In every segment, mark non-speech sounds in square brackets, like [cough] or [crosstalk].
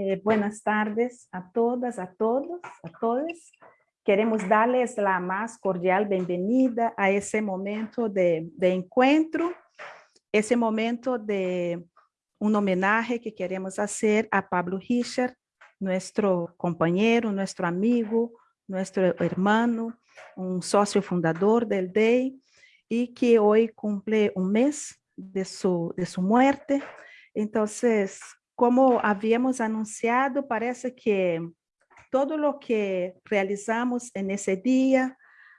Eh, buenas tardes a todas, a todos, a todos. Queremos darles la más cordial bienvenida a ese momento de, de encuentro, ese momento de un homenaje que queremos hacer a Pablo Richard, nuestro compañero, nuestro amigo, nuestro hermano, un socio fundador del DEI y que hoy cumple un mes de su, de su muerte. Entonces, como habíamos anunciado, parece que todo lo que realizamos en ese día,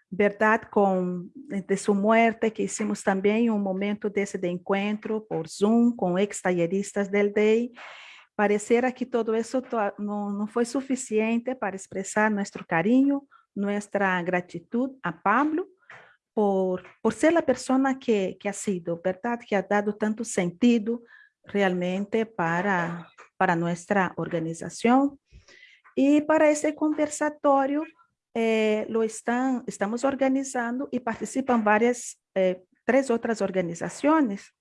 verdad, con de su muerte, que hicimos también un momento de ese de encuentro por Zoom con ex talleristas del DEI, pareciera que todo eso no, no fue suficiente para expresar nuestro cariño, nuestra gratitud a Pablo, por, por ser la persona que, que ha sido, ¿verdad? Que ha dado tanto sentido realmente para, para nuestra organización. Y para este conversatorio eh, lo están, estamos organizando y participan varias, eh, tres otras organizaciones.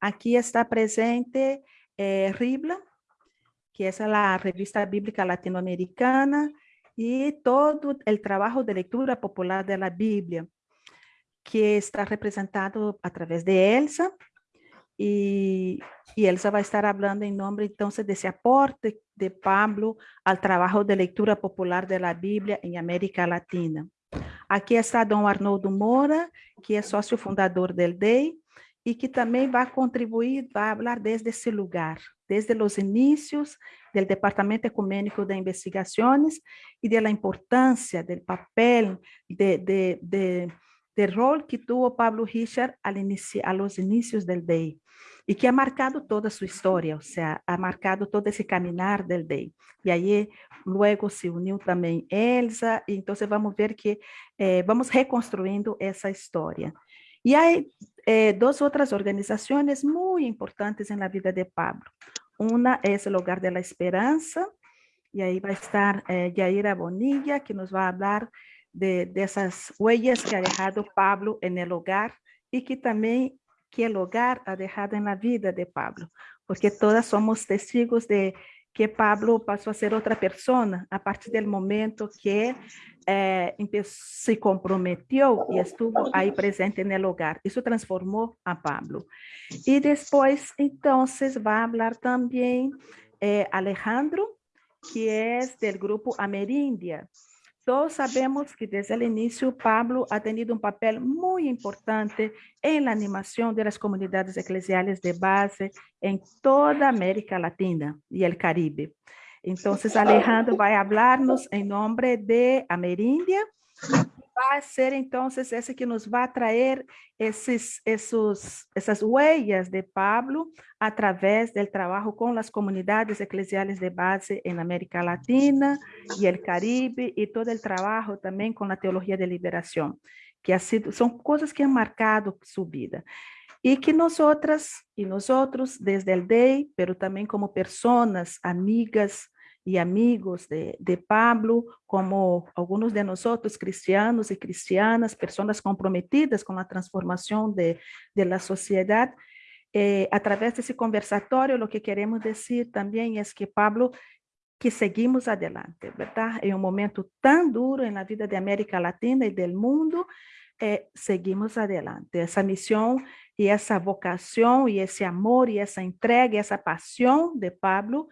Aquí está presente eh, RIBLA, que es la revista bíblica latinoamericana, y todo el trabajo de lectura popular de la Biblia que está representado a través de Elsa. Y, y, Elsa estar hablando en nombre entonces de ese aporte de Pablo al trabajo de lectura popular de la Biblia América Latina. Aquí está don Arnoldo Mora, que es socio fundador del DEI y que también va a contribuir, va a hablar desde ese lugar, desde los inicios del Departamento Ecuménico de Investigaciones y de la importancia del papel de, de, de del rol que tuvo Pablo Richard al a los inicios del DEI y que ha marcado toda su historia, o sea, ha marcado todo ese caminar del DEI. Y ahí luego se unió también Elsa, y entonces vamos a ver que eh, vamos reconstruyendo esa historia. Y hay eh, dos otras organizaciones muy importantes en la vida de Pablo. Una es el Hogar de la Esperanza, y ahí va a estar eh, Yaira Bonilla, que nos va a hablar de, esas huellas que ha dejado Pablo en el hogar y que también que el hogar ha dejado en la vida de Pablo, porque todas somos testigos de que Pablo pasó a ser otra persona a partir del momento que eh, se comprometió y estuvo ahí presente en el hogar. Eso transformó a Pablo. Y después, entonces, va a hablar también eh, Alejandro, que es del grupo Amerindia. Todos sabemos que desde el inicio Pablo ha tenido un papel muy importante en la animación de las comunidades eclesiales de base en toda América Latina y el Caribe. Entonces Alejandro va a hablarnos en nombre de Amerindia va a ser entonces ese que nos va a traer esos, esos, esas huellas de Pablo a través del trabajo con las comunidades eclesiales de base en América Latina y el Caribe y todo el trabajo también con la teología de liberación, que ha sido, son cosas que han marcado su vida. Y que nosotras y nosotros desde el DEI, pero también como personas, amigas, y amigos de, de, Pablo, como algunos de nosotros, cristianos y cristianas, personas comprometidas con la transformación de, de la sociedad. Eh, a través que queremos decir también es que Pablo, que seguimos adelante, ¿verdad? En un momento tan duro en la vida de América Latina y del mundo, eh, seguimos adelante. Esa misión y esa vocación y ese amor y esa entrega y esa pasión de Pablo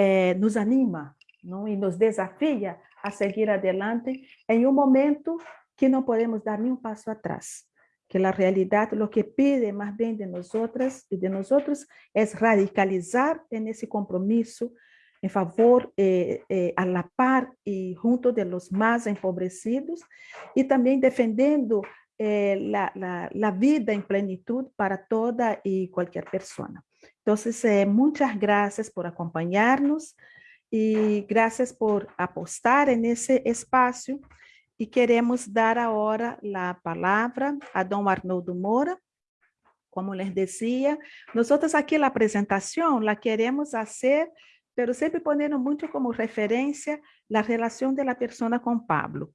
eh, nos anima ¿no? y nos desafía a seguir adelante en un momento que no podemos dar ni un paso atrás, que la realidad lo que pide más bien de nosotras y de nosotros es radicalizar en ese compromiso en favor, eh, eh, a la par y junto de los más empobrecidos y también defendiendo eh, la, vida en plenitud para toda y cualquier persona. Entonces, eh, muchas gracias por acompañarnos y gracias por apostar en ese espacio. Y queremos dar ahora la palabra a don Arnoldo Mora. Como les decía, nosotros aquí la presentación la queremos hacer, pero siempre poniendo mucho como referencia la relación de la persona con Pablo.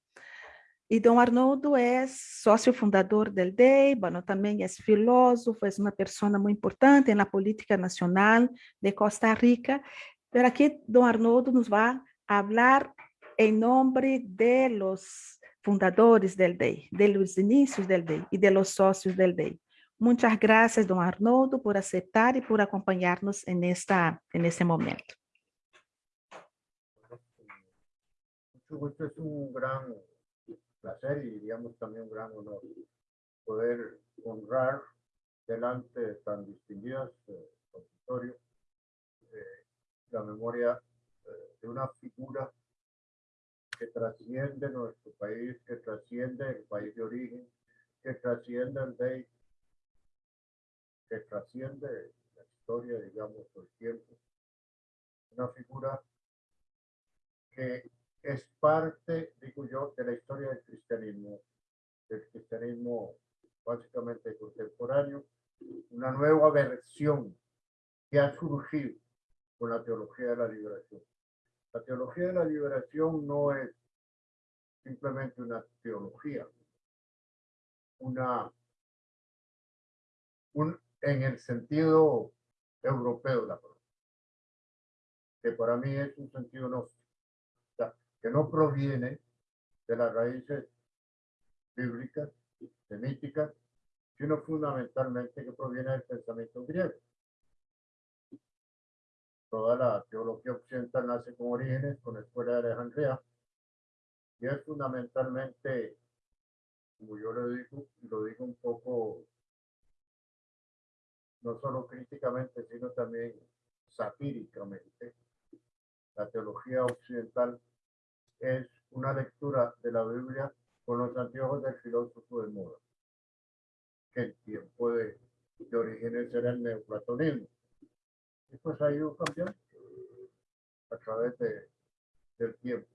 Y don Arnoldo es socio fundador del DEI, bueno, también es filósofo, es una persona muy importante en la política nacional de Costa Rica, Pero aquí don Arnoldo nos va a hablar en nombre de los fundadores del DEI, de los inicios del DEI y de los socios del DEI. Muchas gracias, don Arnoldo, por aceptar y por acompañarnos en, esta, en este momento. Mucho gusto, placer y digamos también un gran honor poder honrar delante de tan distinguidos eh, auditorios eh, la memoria eh, de una figura que trasciende nuestro país, que trasciende el país de origen, que trasciende el DEI, que trasciende la historia, digamos, del tiempo. Una figura que es parte, digo yo, de la historia del cristianismo, del cristianismo básicamente contemporáneo, una nueva versión que ha surgido con la teología de la liberación. La teología de la liberación no es simplemente una teología, una, un, en el sentido europeo de la palabra, que para mí es un sentido no, que no proviene de las raíces bíblicas, semíticas, sino fundamentalmente que proviene del pensamiento griego toda la teología occidental nace con orígenes con la escuela de Alejandría y es fundamentalmente, como yo lo digo, lo digo un poco, no solo críticamente, sino también satíricamente. La teología occidental es una lectura de la Biblia con los anteojos del filósofo de moda, que en tiempo de, orígenes era el neoplatonismo y pues ha ido cambiando a través de, del tiempo.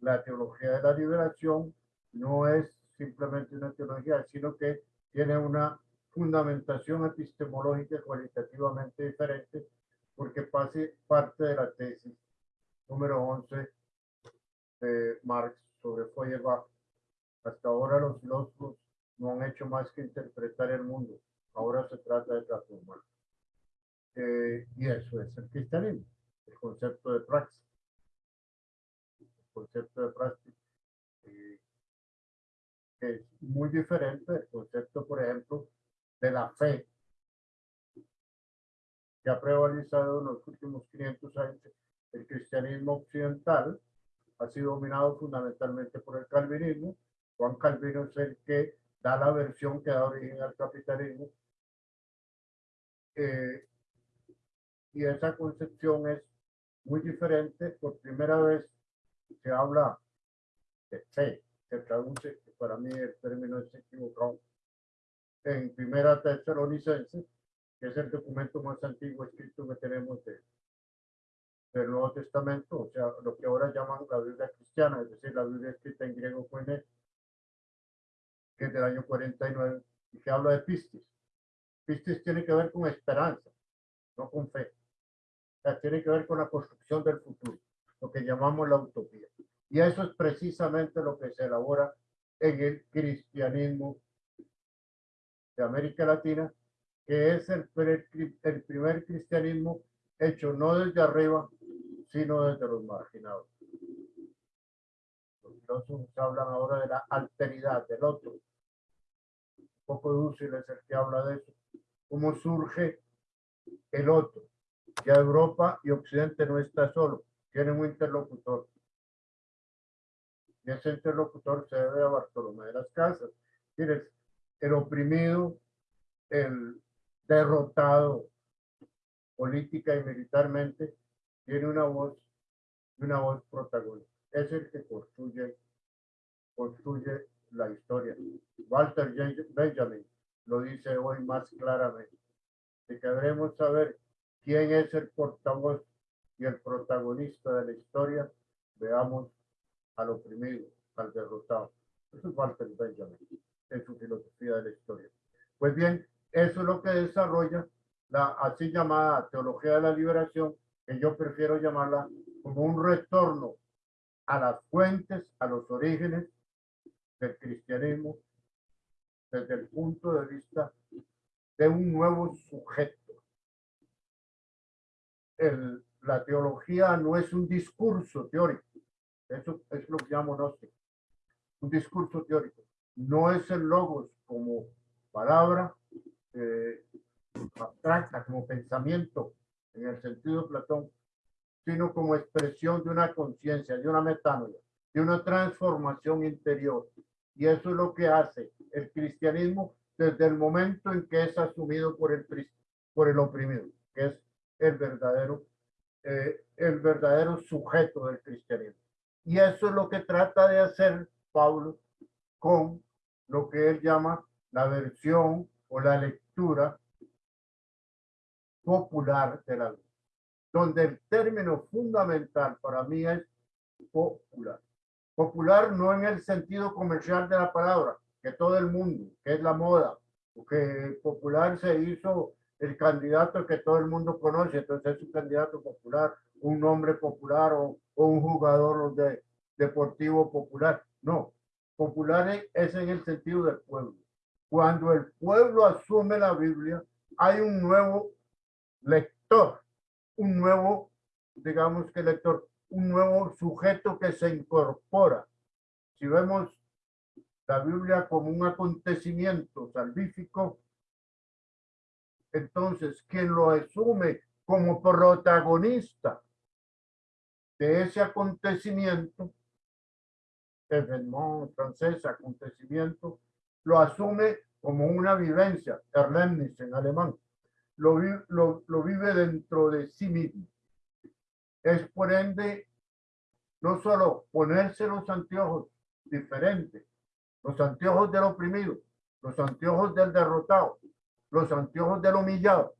La teología de la liberación no es simplemente una teología, sino que tiene una fundamentación epistemológica cualitativamente diferente porque pase parte de la tesis número 11 de Marx sobre Feuerbach. Hasta ahora los filósofos no han hecho más que interpretar el mundo. Ahora se trata de transformar. Eh, y eso es el cristianismo, el concepto de praxis. El concepto de praxis eh, es muy diferente del concepto, por ejemplo, de la fe que ha prevalecido en los últimos 500 años. El cristianismo occidental ha sido dominado fundamentalmente por el calvinismo. Juan Calvino es el que da la versión que da origen al capitalismo. Eh, y esa concepción es muy diferente. Por primera vez se habla de fe, se traduce, para mí el término es equivocado, en Primera Tesalonicense, que es el documento más antiguo escrito que tenemos de, del Nuevo Testamento, o sea, lo que ahora llaman la Biblia cristiana, es decir, la Biblia escrita en griego koine, que es del año 49, y que habla de pistis. Pistis tiene que ver con esperanza, no con fe tiene que ver con la construcción del futuro, lo que llamamos la utopía. Y eso es precisamente lo que se elabora en el cristianismo de América Latina, que es el, el primer cristianismo hecho no desde arriba, sino desde los marginados. Los filósofos hablan ahora de la alteridad del otro. Un poco dúcil es el que habla de eso. ¿Cómo surge el otro? Ya Europa y Occidente no está solo, tienen un interlocutor. Y ese interlocutor se debe a Bartolomé de las Casas. Tienes el oprimido, el derrotado política y militarmente, tiene una voz, una voz protagonista. Es el que construye, construye la historia. Walter Benjamin lo dice hoy más claramente, que debemos saber quién es el portavoz y el protagonista de la historia, veamos al oprimido, al derrotado. Eso es Walter Benjamin en su filosofía de la historia. Pues bien, eso es lo que desarrolla la así llamada teología de la liberación, que yo prefiero llamarla como un retorno a las fuentes, a los orígenes del cristianismo, desde el punto de vista de un nuevo sujeto el la teología no es un discurso teórico. Eso es lo que llamo gnóstico. Un discurso teórico. No es el logos como palabra eh, abstracta, como pensamiento en el sentido de Platón, sino como expresión de una conciencia, de una metánoia, de una transformación interior. Y eso es lo que hace el cristianismo desde el momento en que es asumido por el, por el oprimido, que es el verdadero, eh, el verdadero sujeto del cristianismo. Y eso es lo que trata de hacer Pablo con lo que él llama la versión o la lectura popular de la vida, donde el término fundamental para mí es popular. Popular no en el sentido comercial de la palabra, que todo el mundo, que es la moda, porque popular se hizo el candidato que todo el mundo conoce, entonces es un candidato popular, un nombre popular o, un jugador de, deportivo popular. No, popular es en el sentido del pueblo. Cuando el pueblo asume la Biblia, hay un nuevo lector, un nuevo, digamos que lector, un nuevo sujeto que se incorpora. Si vemos la Biblia como un acontecimiento salvífico, entonces quien lo asume como protagonista de ese acontecimiento, evénement francés, acontecimiento, lo asume como una vivencia, Erlebnis en alemán, lo, lo, vive dentro de sí mismo. Es por ende no solo ponerse los anteojos diferentes, los anteojos del oprimido, los anteojos del derrotado, los anteojos del humillado,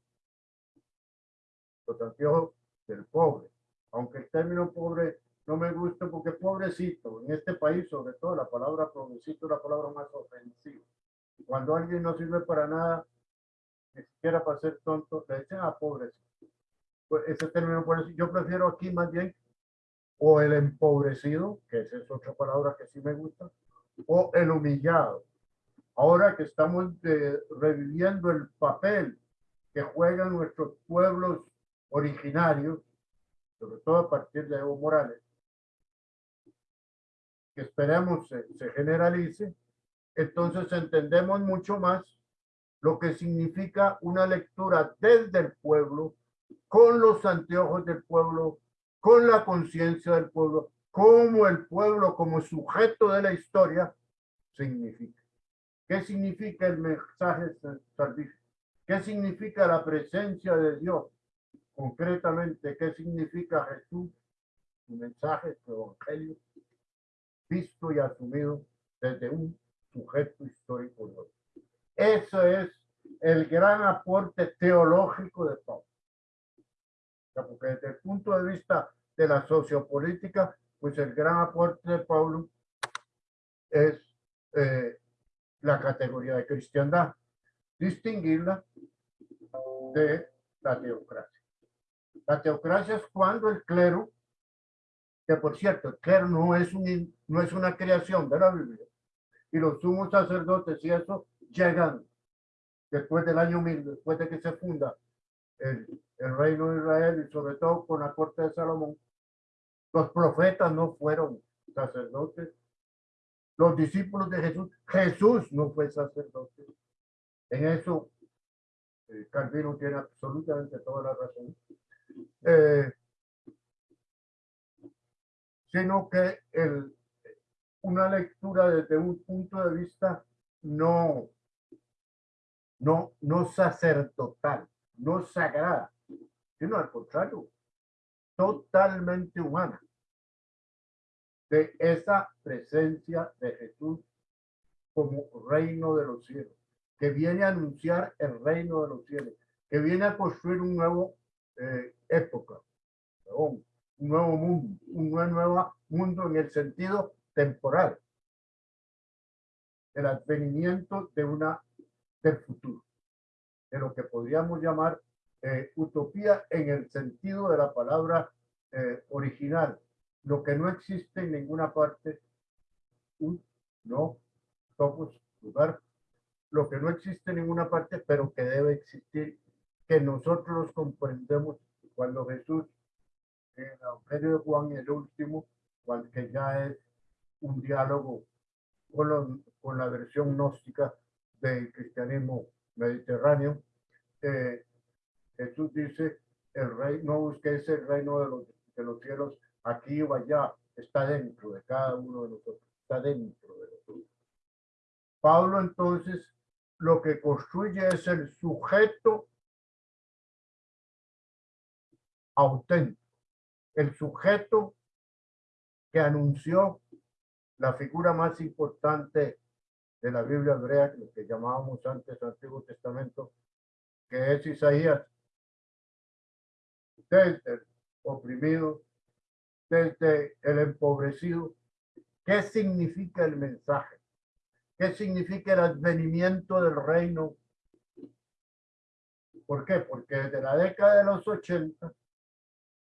los anteojos del pobre. Aunque el término pobre no me gusta porque pobrecito, en este país sobre todo la palabra pobrecito es la palabra más ofensiva. Cuando alguien no sirve para nada, ni siquiera para ser tonto, le dicen ah, pobrecito. Pues ese término, yo prefiero aquí más bien o el empobrecido, que esa es otra palabra que sí me gusta, o el humillado. Ahora que estamos eh, reviviendo el papel que juegan nuestros pueblos originarios, sobre todo a partir de Evo Morales, que esperemos se, se generalice, entonces entendemos mucho más lo que significa una lectura desde el pueblo, con los anteojos del pueblo, con la conciencia del pueblo, como el pueblo como sujeto de la historia significa. ¿Qué significa el mensaje salvífico? ¿Qué significa la presencia de Dios? Concretamente, ¿qué significa Jesús? Su mensaje, su evangelio, visto y asumido desde un sujeto histórico. Eso es el gran aporte teológico de Pablo porque desde el punto de vista de la sociopolítica, pues el gran aporte de Pablo es eh, la categoría de cristiandad, distinguirla de la teocracia. La teocracia es cuando el clero, que por cierto, el clero no es, no es una creación de la Biblia, y los sumos sacerdotes y eso llegan después del año mil, después de que se funda el, reino de Israel y sobre todo con la corte de Salomón, los profetas no fueron sacerdotes. Los discípulos de Jesús, Jesús no fue sacerdote. En eso, eh, Calvino tiene absolutamente toda la razón. Eh, sino que el, una lectura desde un punto de vista no, no, no sacerdotal no sagrada, sino al contrario, totalmente humana, de esa presencia de Jesús como reino de los cielos, que viene a anunciar el reino de los cielos, que viene a construir un nuevo eh, época, un nuevo mundo, un nuevo mundo en el sentido temporal, el advenimiento de una del futuro de lo que podríamos llamar eh, utopía en el sentido de la palabra eh, original, lo que no existe en ninguna parte, un, no, somos lugar, lo que no existe en ninguna parte, pero que debe existir, que nosotros comprendemos cuando Jesús el Evangelio Juan el último, cual que ya es un diálogo con la versión gnóstica del cristianismo mediterráneo. Eh, Jesús dice, el rey, no busquéis el reino de los, de los cielos aquí o allá, está dentro de cada uno de nosotros, está dentro de nosotros. Pablo entonces lo que construye es el sujeto auténtico, el sujeto que anunció la figura más importante de la Biblia hebrea, lo que llamábamos antes Antiguo Testamento, que es Isaías, desde el oprimido, desde el empobrecido. ¿Qué significa el mensaje? ¿Qué significa el advenimiento del reino? ¿Por qué? Porque desde la década de los 80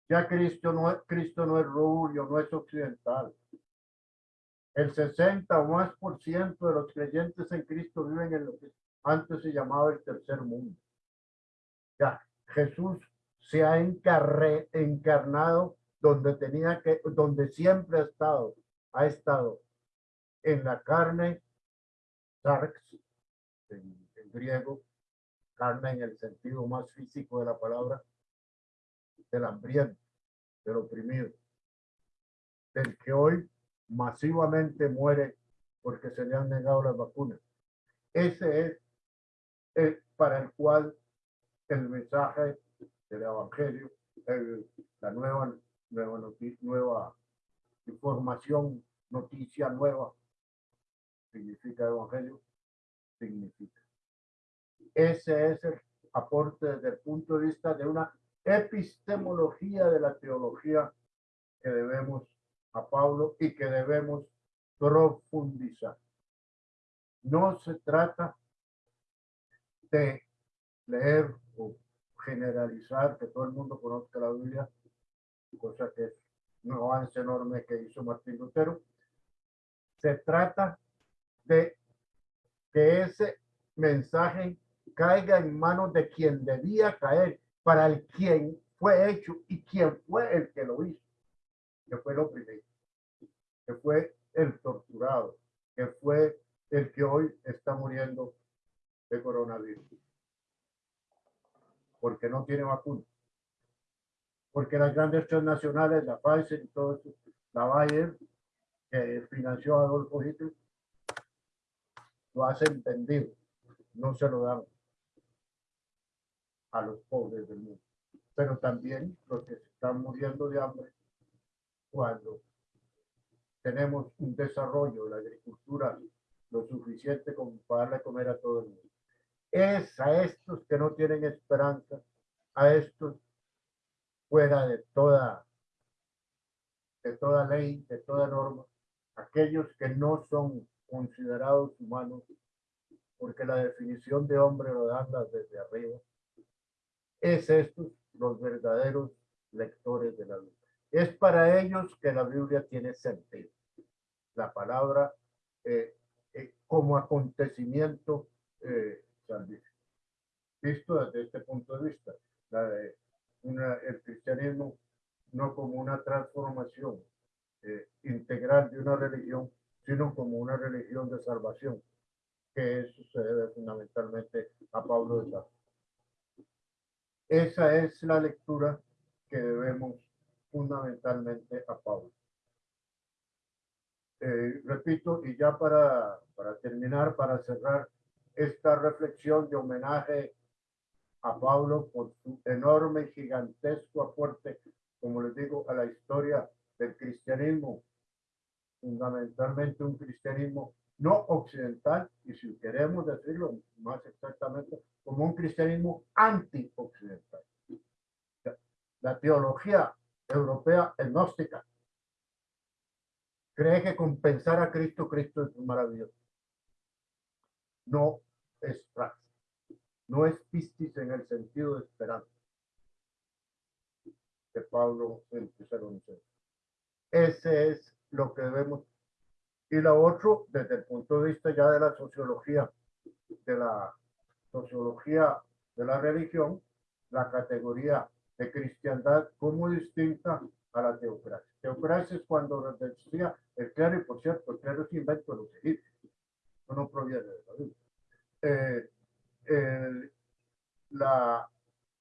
ya Cristo no Cristo no es rubio, no es occidental. El 60 o más por ciento de los creyentes en Cristo viven en lo que antes se llamaba el tercer mundo. Ya, Jesús se ha encarnado donde tenía que, donde siempre ha estado, ha estado en la carne, sarx, en, en griego, carne en el sentido más físico de la palabra, del hambriento, del oprimido, del que hoy masivamente muere porque se le han negado las vacunas. Ese es para el cual el mensaje del evangelio, el- la nueva, nueva información, noticia nueva, significa evangelio, significa. Ese es el aporte desde el punto de vista de una epistemología de la teología que debemos a Pablo y que debemos profundizar. No se trata de leer o generalizar que todo el mundo conozca la Biblia, cosa que es un avance enorme que hizo Martín Lutero. Se trata de que ese mensaje caiga en manos de quien debía caer, para el quien fue hecho y quien fue el que lo hizo, que fue lo primero, que fue el torturado, que fue el que hoy está muriendo de coronavirus, porque no tiene vacuna, porque las grandes transnacionales, la Pfizer y todo eso, la Bayer, que financió a Adolfo Hitler, lo hacen vendido, no se lo dan a los pobres del mundo, pero también los que se están muriendo de hambre cuando tenemos un desarrollo de la agricultura lo suficiente como para darle comer a todo el mundo. Es a estos que no tienen esperanza, a estos fuera de toda, de toda ley, de toda norma, aquellos que no son considerados humanos, porque la definición de hombre lo dan desde arriba, es estos los verdaderos lectores de la Biblia. Es para ellos que la Biblia tiene sentido. La palabra eh, eh, como acontecimiento eh. Visto desde este punto de vista, una- el cristianismo no como una transformación eh, integral de una religión, sino como una religión de salvación, que eso se debe fundamentalmente a Pablo de Tarso. Esa es la lectura que debemos fundamentalmente a Pablo. Eh, repito, y ya para, para terminar, para cerrar esta reflexión de homenaje a Pablo por su enorme y gigantesco aporte, como les digo, a la historia del cristianismo, fundamentalmente un cristianismo no occidental, y si queremos decirlo más exactamente, como un cristianismo anti-occidental. La teología europea gnóstica cree que compensar a Cristo, Cristo es maravilloso. No es praxis, no es pistis en el sentido de esperanza que Pablo. Ese es lo que debemos. Y lo otro, desde el punto de vista ya de la sociología, de la sociología de la religión, la categoría de cristiandad como distinta a la teocracia. Teocracia es cuando decía el clero, y por cierto, el clero es invento de los egipcios, no proviene de la Biblia. Eh, el- la,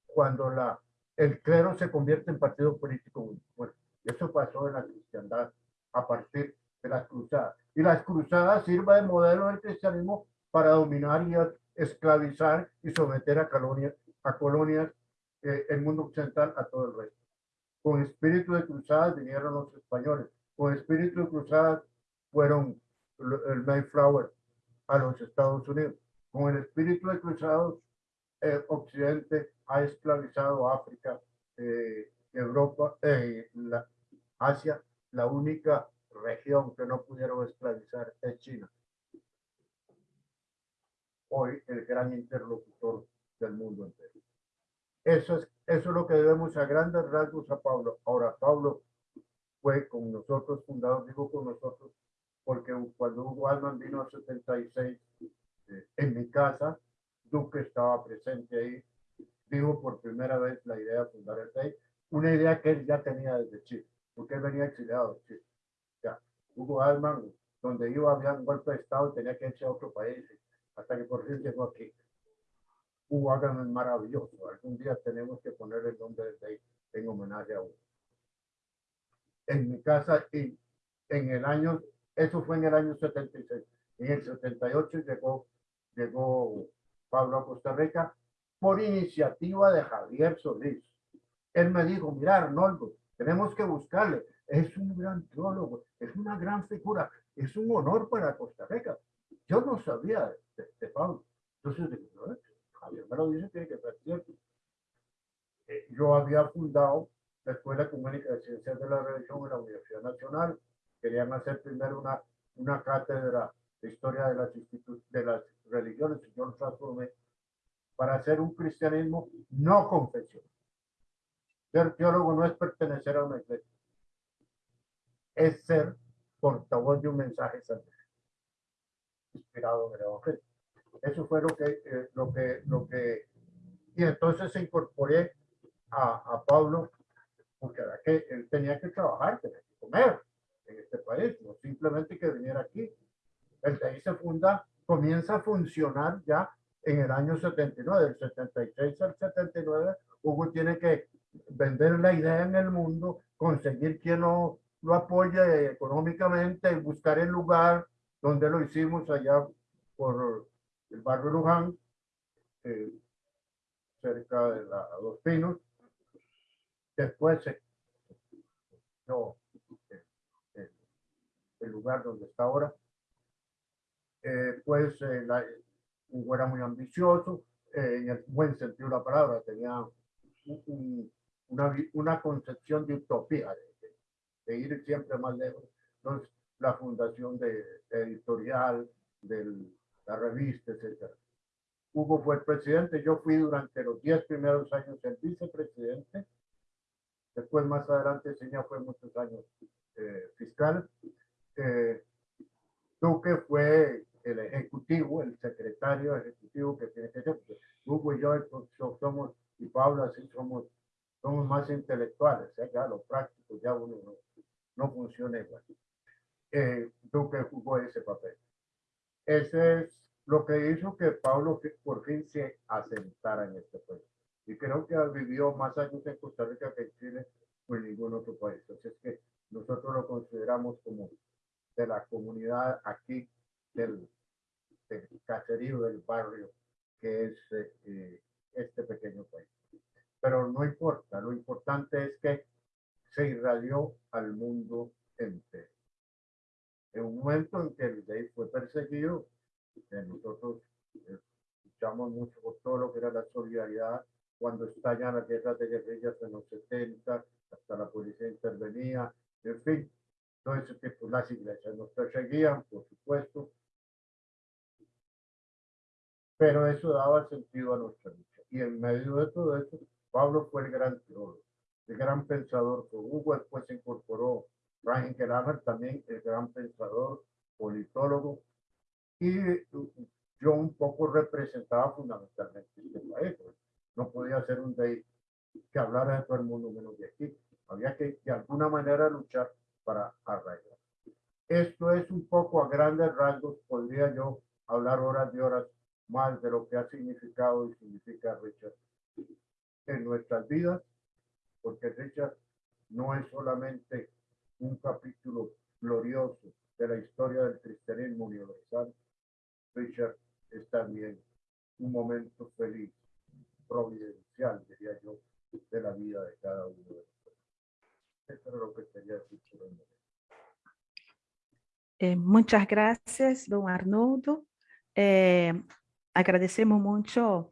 cuando la, el clero se convierte en partido político único. Bueno, eso pasó en la cristiandad a partir de las cruzadas. Y las cruzadas sirva de modelo del cristianismo para dominar y esclavizar y someter a colonias, a colonias eh, el mundo occidental a todo el resto. Con espíritu de cruzadas vinieron los españoles. Con espíritu de cruzadas fueron el el Mayflower a los Estados Unidos. Con el espíritu de cruzados, eh, Occidente ha esclavizado África, eh, Europa, eh, la, Asia. La única región que no pudieron esclavizar es China. Hoy el gran interlocutor del mundo entero. Eso es, eso es lo que debemos a grandes rasgos a Pablo. Ahora, Pablo fue con nosotros, fundador, digo con nosotros, porque cuando Hugo Alman vino a 76 eh, en mi casa, Duque estaba presente ahí, digo por primera vez la idea de fundar el PEI, una idea que él ya tenía desde Chile, porque él venía exiliado de Chile. Ya, Hugo Alman, donde iba había un golpe de Estado tenía que irse a otro país, hasta que por fin llegó aquí. Alman es maravilloso, algún día tenemos que poner el nombre de PEI en homenaje a Hugo. En mi casa, y en el año, eso fue en el año 76, en el 78 llegó, llegó Pablo a Costa Rica por iniciativa de Javier Solís. Él me dijo, mira Arnoldo, tenemos que buscarle. Es un gran teólogo, es una gran figura, es un honor para Costa Rica. Yo no sabía de, de- Pablo. Entonces, dije, "No, Javier me lo dice, tiene que ser cierto. Eh, yo había fundado la Escuela Comunica de Ciencias de la Religión en la Universidad Nacional. Querían hacer primero una, una cátedra de historia de las, de las religiones y yo lo transformé para hacer un cristianismo no confesional. Ser teólogo no es pertenecer a una iglesia, es ser portavoz de un mensaje santo, inspirado en el Evangelio. Eso fue lo que, eh, lo que, lo que, y entonces incorporé a, a Pablo, porque era que él tenía que trabajar, tenía que comer en este país, no simplemente que viniera aquí. El ahí se funda, comienza a funcionar ya en el año 79, del 76 al 79, Hugo tiene que vender la idea en el mundo, conseguir quien lo, lo apoye económicamente, buscar el lugar donde lo hicimos allá por el barrio Luján, eh, cerca de la Dos Pinos. Después no, eh, el lugar donde está ahora. Eh, pues la, era muy ambicioso, en el buen sentido de la palabra, tenía un- un- una, concepción de utopía, de, ir siempre más lejos. Entonces, la fundación de, de editorial, de la revista, etcétera. Hugo fue el presidente, yo fui durante los 10 primeros años el vicepresidente, después más adelante Seña fue muchos años eh, fiscal. Eh, Duque fue el ejecutivo, el secretario ejecutivo que tiene que ser. Hugo y yo so- somos, y Pablo así somos, somos más intelectuales, ¿eh? ya lo práctico ya uno no, no funciona igual. Eh, Duque jugó ese papel. Ese es lo que hizo que Pablo por fin se asentara en este país. Y creo que vivió más años en Costa Rica que en Chile o en ningún otro país. Así es que nosotros lo consideramos como de la comunidad aquí del, del caserío del barrio que es eh, este pequeño país. Pero no importa, lo importante es que se irradió al mundo entero. En un momento en que el gay fue perseguido, nosotros eh, luchamos mucho por todo lo que era la solidaridad cuando estallan las guerras de guerrillas en los 70, hasta la policía intervenía, en fin, todo ese tipo, las iglesias nos perseguían, por supuesto, pero eso daba sentido a nuestra lucha. Y en medio de todo eso, Pablo fue el gran teólogo, el gran pensador. Con Hugo después se incorporó Ryan Kramer, también el gran pensador, politólogo. Y yo un poco representaba fundamentalmente este país. pues. No podía ser un day que hablara de todo el mundo menos de aquí. Había que de alguna manera luchar para arraigar. Esto es un poco a grandes rasgos, podría yo hablar horas y horas más de lo que ha significado y significa Richard en nuestras vidas, porque Richard no es solamente un capítulo glorioso de la historia del cristianismo universal, Richard es también un momento feliz, providencial, diría yo, de la vida de cada uno de nosotros. Eso es lo que quería decir eh, muchas gracias, don Arnoldo. Eh, agradecemos mucho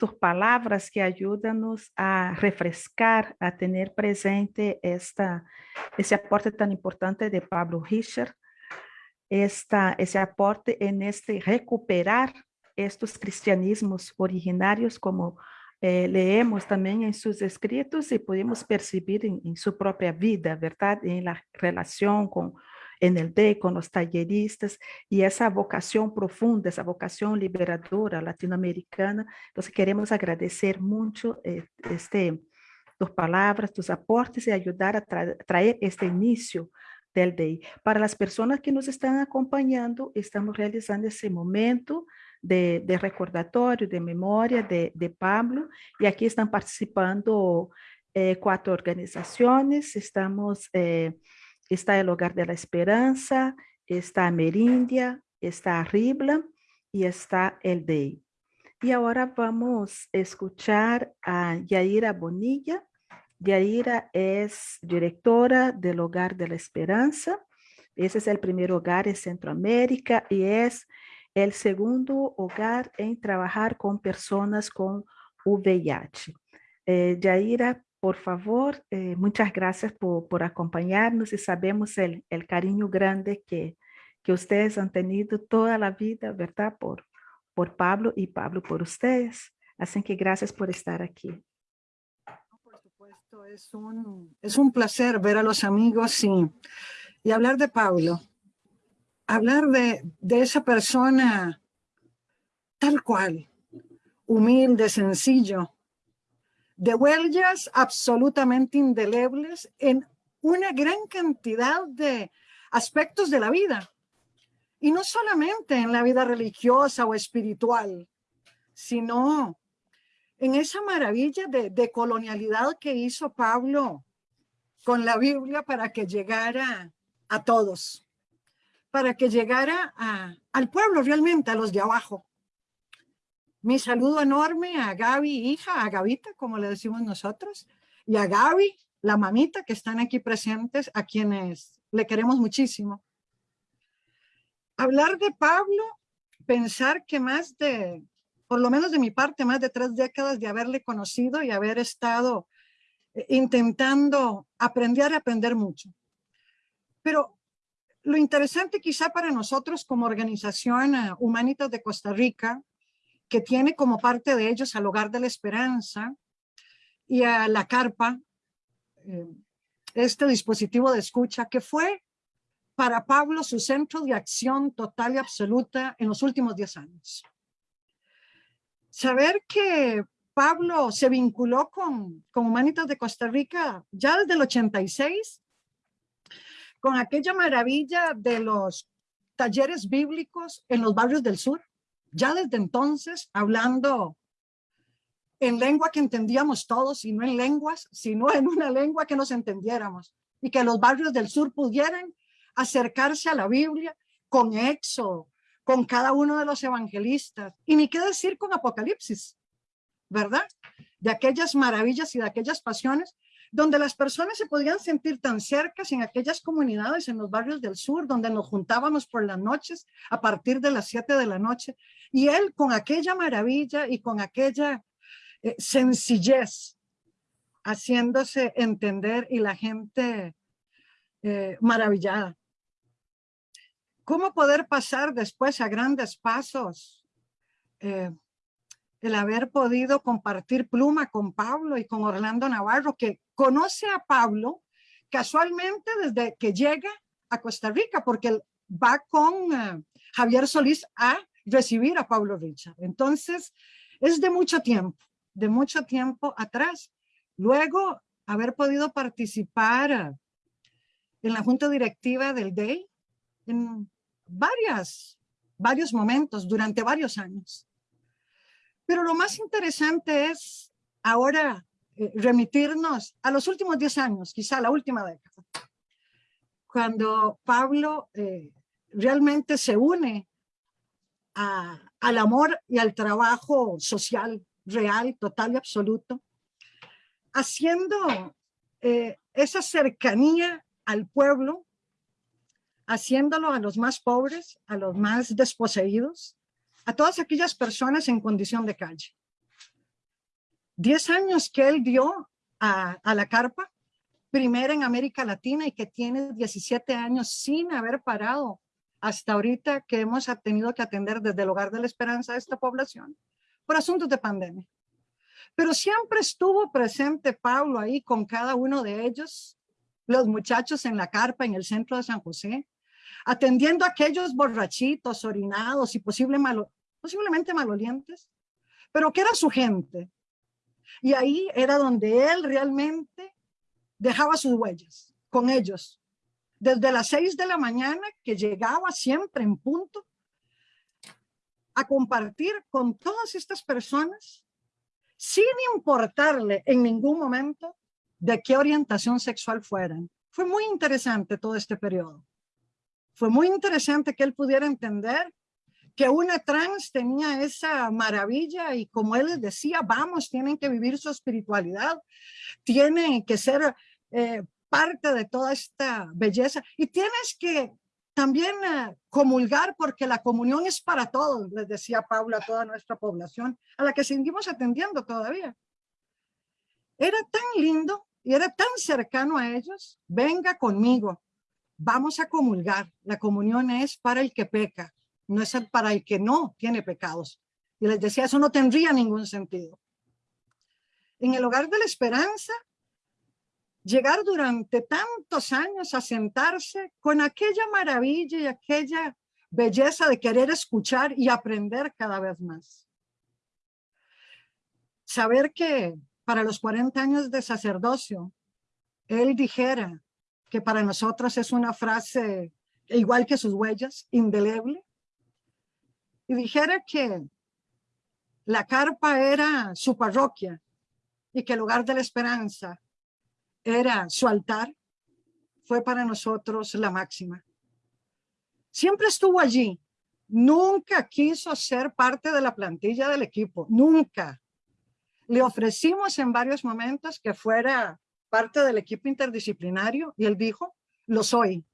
tus palabras que ayúdanos a refrescar, a tener presente esta, ese aporte tan importante de Pablo Richard, esta, ese aporte en este recuperar estos cristianismos originarios como eh, leemos también en sus escritos y podemos percibir en, en, su propia vida, ¿verdad? En la relación con en el D con los talleristas y esa vocación profunda, esa vocación liberadora latinoamericana. Entonces queremos agradecer mucho eh, este, tus palabras, tus aportes y ayudar a tra traer este inicio del DEI. Para las personas que nos están acompañando, estamos realizando ese momento de, de recordatorio, de memoria de, de, Pablo, y aquí están participando eh, cuatro organizaciones, estamos eh, está el Hogar de la Esperanza, está Merindia, está Ribla y está el DEI. Y ahora vamos a escuchar a Yaira Bonilla. Yaira es directora del Hogar de la Esperanza. Ese es el primer hogar en Centroamérica y es el segundo hogar en trabajar con personas con VIH. Eh, Yaira, por favor, eh, muchas gracias por, por, acompañarnos y sabemos el, el cariño grande que, que, ustedes han tenido toda la vida, ¿verdad? Por, por Pablo y Pablo por ustedes. Así que gracias por estar aquí. Por supuesto, es un, es un placer ver a los amigos y, y hablar de Pablo. Hablar de, de esa persona tal cual, humilde, sencillo, de huellas absolutamente indelebles en una gran cantidad de aspectos de la vida. Y no solamente en la vida religiosa o espiritual, sino en esa maravilla de, colonialidad que hizo Pablo con la Biblia para que llegara a todos, para que llegara al pueblo realmente, a los de abajo. Mi saludo enorme a Gaby, hija, a Gavita, como le decimos nosotros, y a Gaby, la mamita, que están aquí presentes, a quienes le queremos muchísimo. Hablar de Pablo, pensar que más de, por lo menos de mi parte, más de tres décadas de haberle conocido y haber estado eh, intentando aprender a aprender mucho. Pero lo interesante quizá para nosotros como organización eh, Humanitas de Costa Rica que tiene como parte de ellos al Hogar de la Esperanza y a la Carpa, eh, este dispositivo de escucha que fue para Pablo su centro de acción total y absoluta en los últimos 10 años. Saber que Pablo se vinculó con, con Humanitas de Costa Rica ya desde el 86, con aquella maravilla de los talleres bíblicos en los barrios del sur, ya desde entonces hablando en lengua que entendíamos todos y no en lenguas, sino en una lengua que nos entendiéramos y que los barrios del sur pudieran acercarse a la Biblia con Éxodo, con cada uno de los evangelistas y ni qué decir con Apocalipsis, ¿verdad? De aquellas maravillas y de aquellas pasiones donde las personas se podían sentir tan cercas en aquellas comunidades, en los barrios del sur, donde nos juntábamos por las noches a partir de las 7 de la noche. Y él con aquella maravilla y con aquella eh, sencillez, haciéndose entender y la gente eh, maravillada. ¿Cómo poder pasar después a grandes pasos eh, el haber podido compartir pluma con Pablo y con Orlando Navarro, que conoce a Pablo casualmente desde que llega a Costa Rica, porque él va con eh, Javier Solís a recibir a Pablo Richard. Entonces, es de mucho tiempo, de mucho tiempo atrás. Luego, haber podido participar en la junta directiva del DEI en varias, varios momentos durante varios años. Pero lo más interesante es ahora eh, remitirnos a los últimos 10 años, quizá la última década, cuando Pablo eh, realmente se une al amor y al trabajo social real, total y absoluto, haciendo eh, esa cercanía al pueblo, haciéndolo a los más pobres, a los más desposeídos, a todas aquellas personas en condición de calle. Diez años que él dio a, la carpa, primera en América Latina y que tiene 17 años sin haber parado hasta ahorita que hemos tenido que atender desde el Hogar de la Esperanza a esta población por asuntos de pandemia. Pero siempre estuvo presente Pablo ahí con cada uno de ellos, los muchachos en la carpa en el centro de San José, atendiendo a aquellos borrachitos, orinados y posiblemente malolientes, pero que era su gente. Y ahí era donde él realmente dejaba sus huellas con ellos. Desde las seis de la mañana que llegaba siempre en punto a compartir con todas estas personas sin importarle en ningún momento de qué orientación sexual fueran. Fue muy interesante todo este periodo. Fue muy interesante que él pudiera entender que una trans tenía esa maravilla y como él les decía, vamos, tienen que vivir su espiritualidad, tienen que ser eh, parte de toda esta belleza y tienes que también eh, comulgar porque la comunión es para todos, les decía Paula a toda nuestra población, a la que seguimos atendiendo todavía. Era tan lindo y era tan cercano a ellos, venga conmigo, vamos a comulgar. La comunión es para el que peca, no es para el que no tiene pecados. Y les decía, eso no tendría ningún sentido. En el hogar de la esperanza, llegar durante tantos años a sentarse con aquella maravilla y aquella belleza de querer escuchar y aprender cada vez más. Saber que para los 40 años de sacerdocio, él dijera que para nosotros es una frase igual que sus huellas, indeleble, y dijera que la carpa era su parroquia y que el lugar de la esperanza era su altar, fue para nosotros la máxima. Siempre estuvo allí, nunca quiso ser parte de la plantilla del equipo, nunca. Le ofrecimos en varios momentos que fuera parte del equipo interdisciplinario y él dijo, lo soy,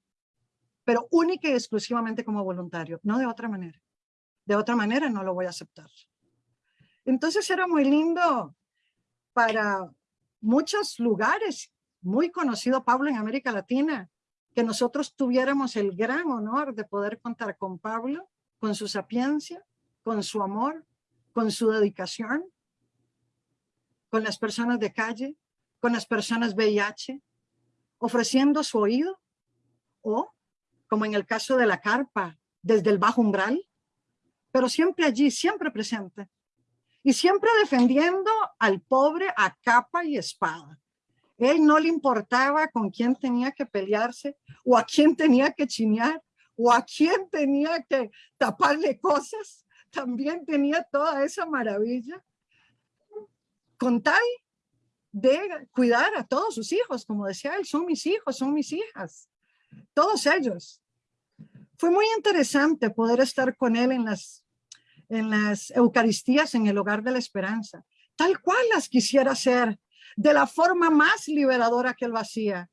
pero única y exclusivamente como voluntario, no de otra manera. De otra manera no lo voy a aceptar. Entonces era muy lindo para muchos lugares muy conocido Pablo en América Latina, que nosotros tuviéramos el gran honor de poder contar con Pablo, con su sapiencia, con su amor, con su dedicación, con las personas de calle, con las personas VIH, ofreciendo su oído, o, como en el caso de la carpa, desde el bajo umbral, pero siempre allí, siempre presente, y siempre defendiendo al pobre a capa y espada. Él no le importaba con quién tenía que pelearse o a quién tenía que chinear o a quién tenía que taparle cosas. También tenía toda esa maravilla con tal de cuidar a todos sus hijos. Como decía él, son mis hijos, son mis hijas. Todos ellos. Fue muy interesante poder estar con él en las, en las Eucaristías en el Hogar de la Esperanza, tal cual las quisiera hacer de la forma más liberadora que él hacía.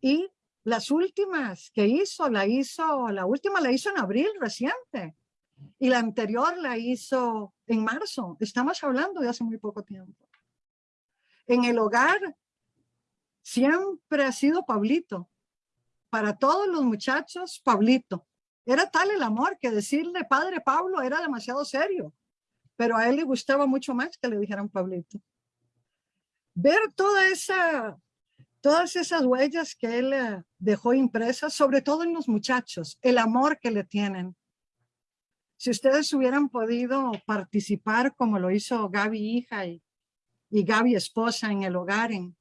Y las últimas que hizo, la hizo, la última la hizo en abril reciente. Y la anterior la hizo en marzo. Estamos hablando de hace muy poco tiempo. En el hogar siempre ha sido Pablito. Para todos los muchachos, Pablito. Era tal el amor que decirle padre Pablo era demasiado serio. Pero a él le gustaba mucho más que le dijeran Pablito ver toda esa, todas esas huellas que él eh, dejó impresas, sobre todo en los muchachos, el amor que le tienen. Si ustedes hubieran podido participar como lo hizo Gaby hija y, y Gaby esposa en el hogar, en,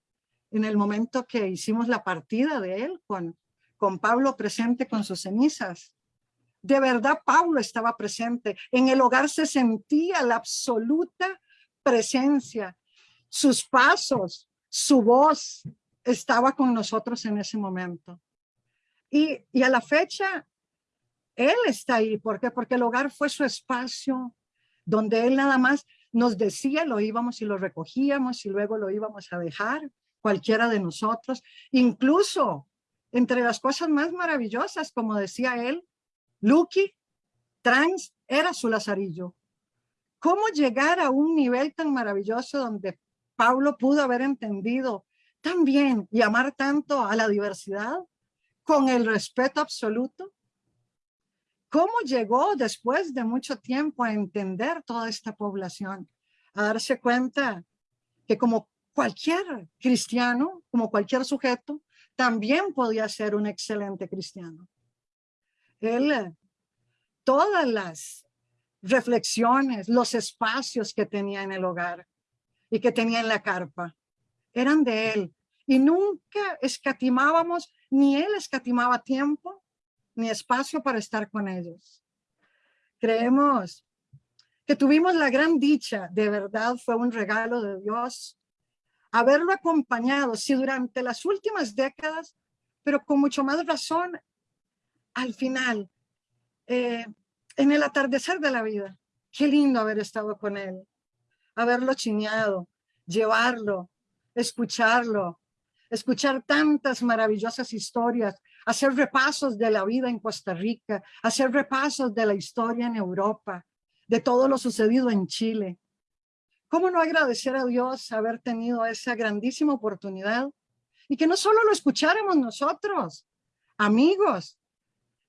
en el momento que hicimos la partida de él con, con Pablo presente con sus cenizas. De verdad, Pablo estaba presente. En el hogar se sentía la absoluta presencia. Sus pasos, su voz estaba con nosotros en ese momento. Y, y a la fecha, él está ahí. ¿Por qué? Porque el hogar fue su espacio donde él nada más nos decía, lo íbamos y lo recogíamos y luego lo íbamos a dejar, cualquiera de nosotros. Incluso entre las cosas más maravillosas, como decía él, Lucky Trans era su lazarillo. ¿Cómo llegar a un nivel tan maravilloso donde Pablo pudo haber entendido tan bien y amar tanto a la diversidad con el respeto absoluto? ¿Cómo llegó después de mucho tiempo a entender toda esta población? A darse cuenta que como cualquier cristiano, como cualquier sujeto, también podía ser un excelente cristiano. Él, todas las reflexiones, los espacios que tenía en el hogar y que tenía en la carpa, eran de él. Y nunca escatimábamos, ni él escatimaba tiempo, ni espacio para estar con ellos. Creemos que tuvimos la gran dicha, de verdad fue un regalo de Dios, haberlo acompañado, si durante las últimas décadas, pero con mucho más razón al final, eh, en el atardecer de la vida. Qué lindo haber estado con él, haberlo chineado, llevarlo, escucharlo, escuchar tantas maravillosas historias, hacer repasos de la vida en Costa Rica, hacer repasos de la historia en Europa, de todo lo sucedido en Chile. ¿Cómo no agradecer a Dios haber tenido esa grandísima oportunidad? Y que no solo lo escucháramos nosotros, amigos,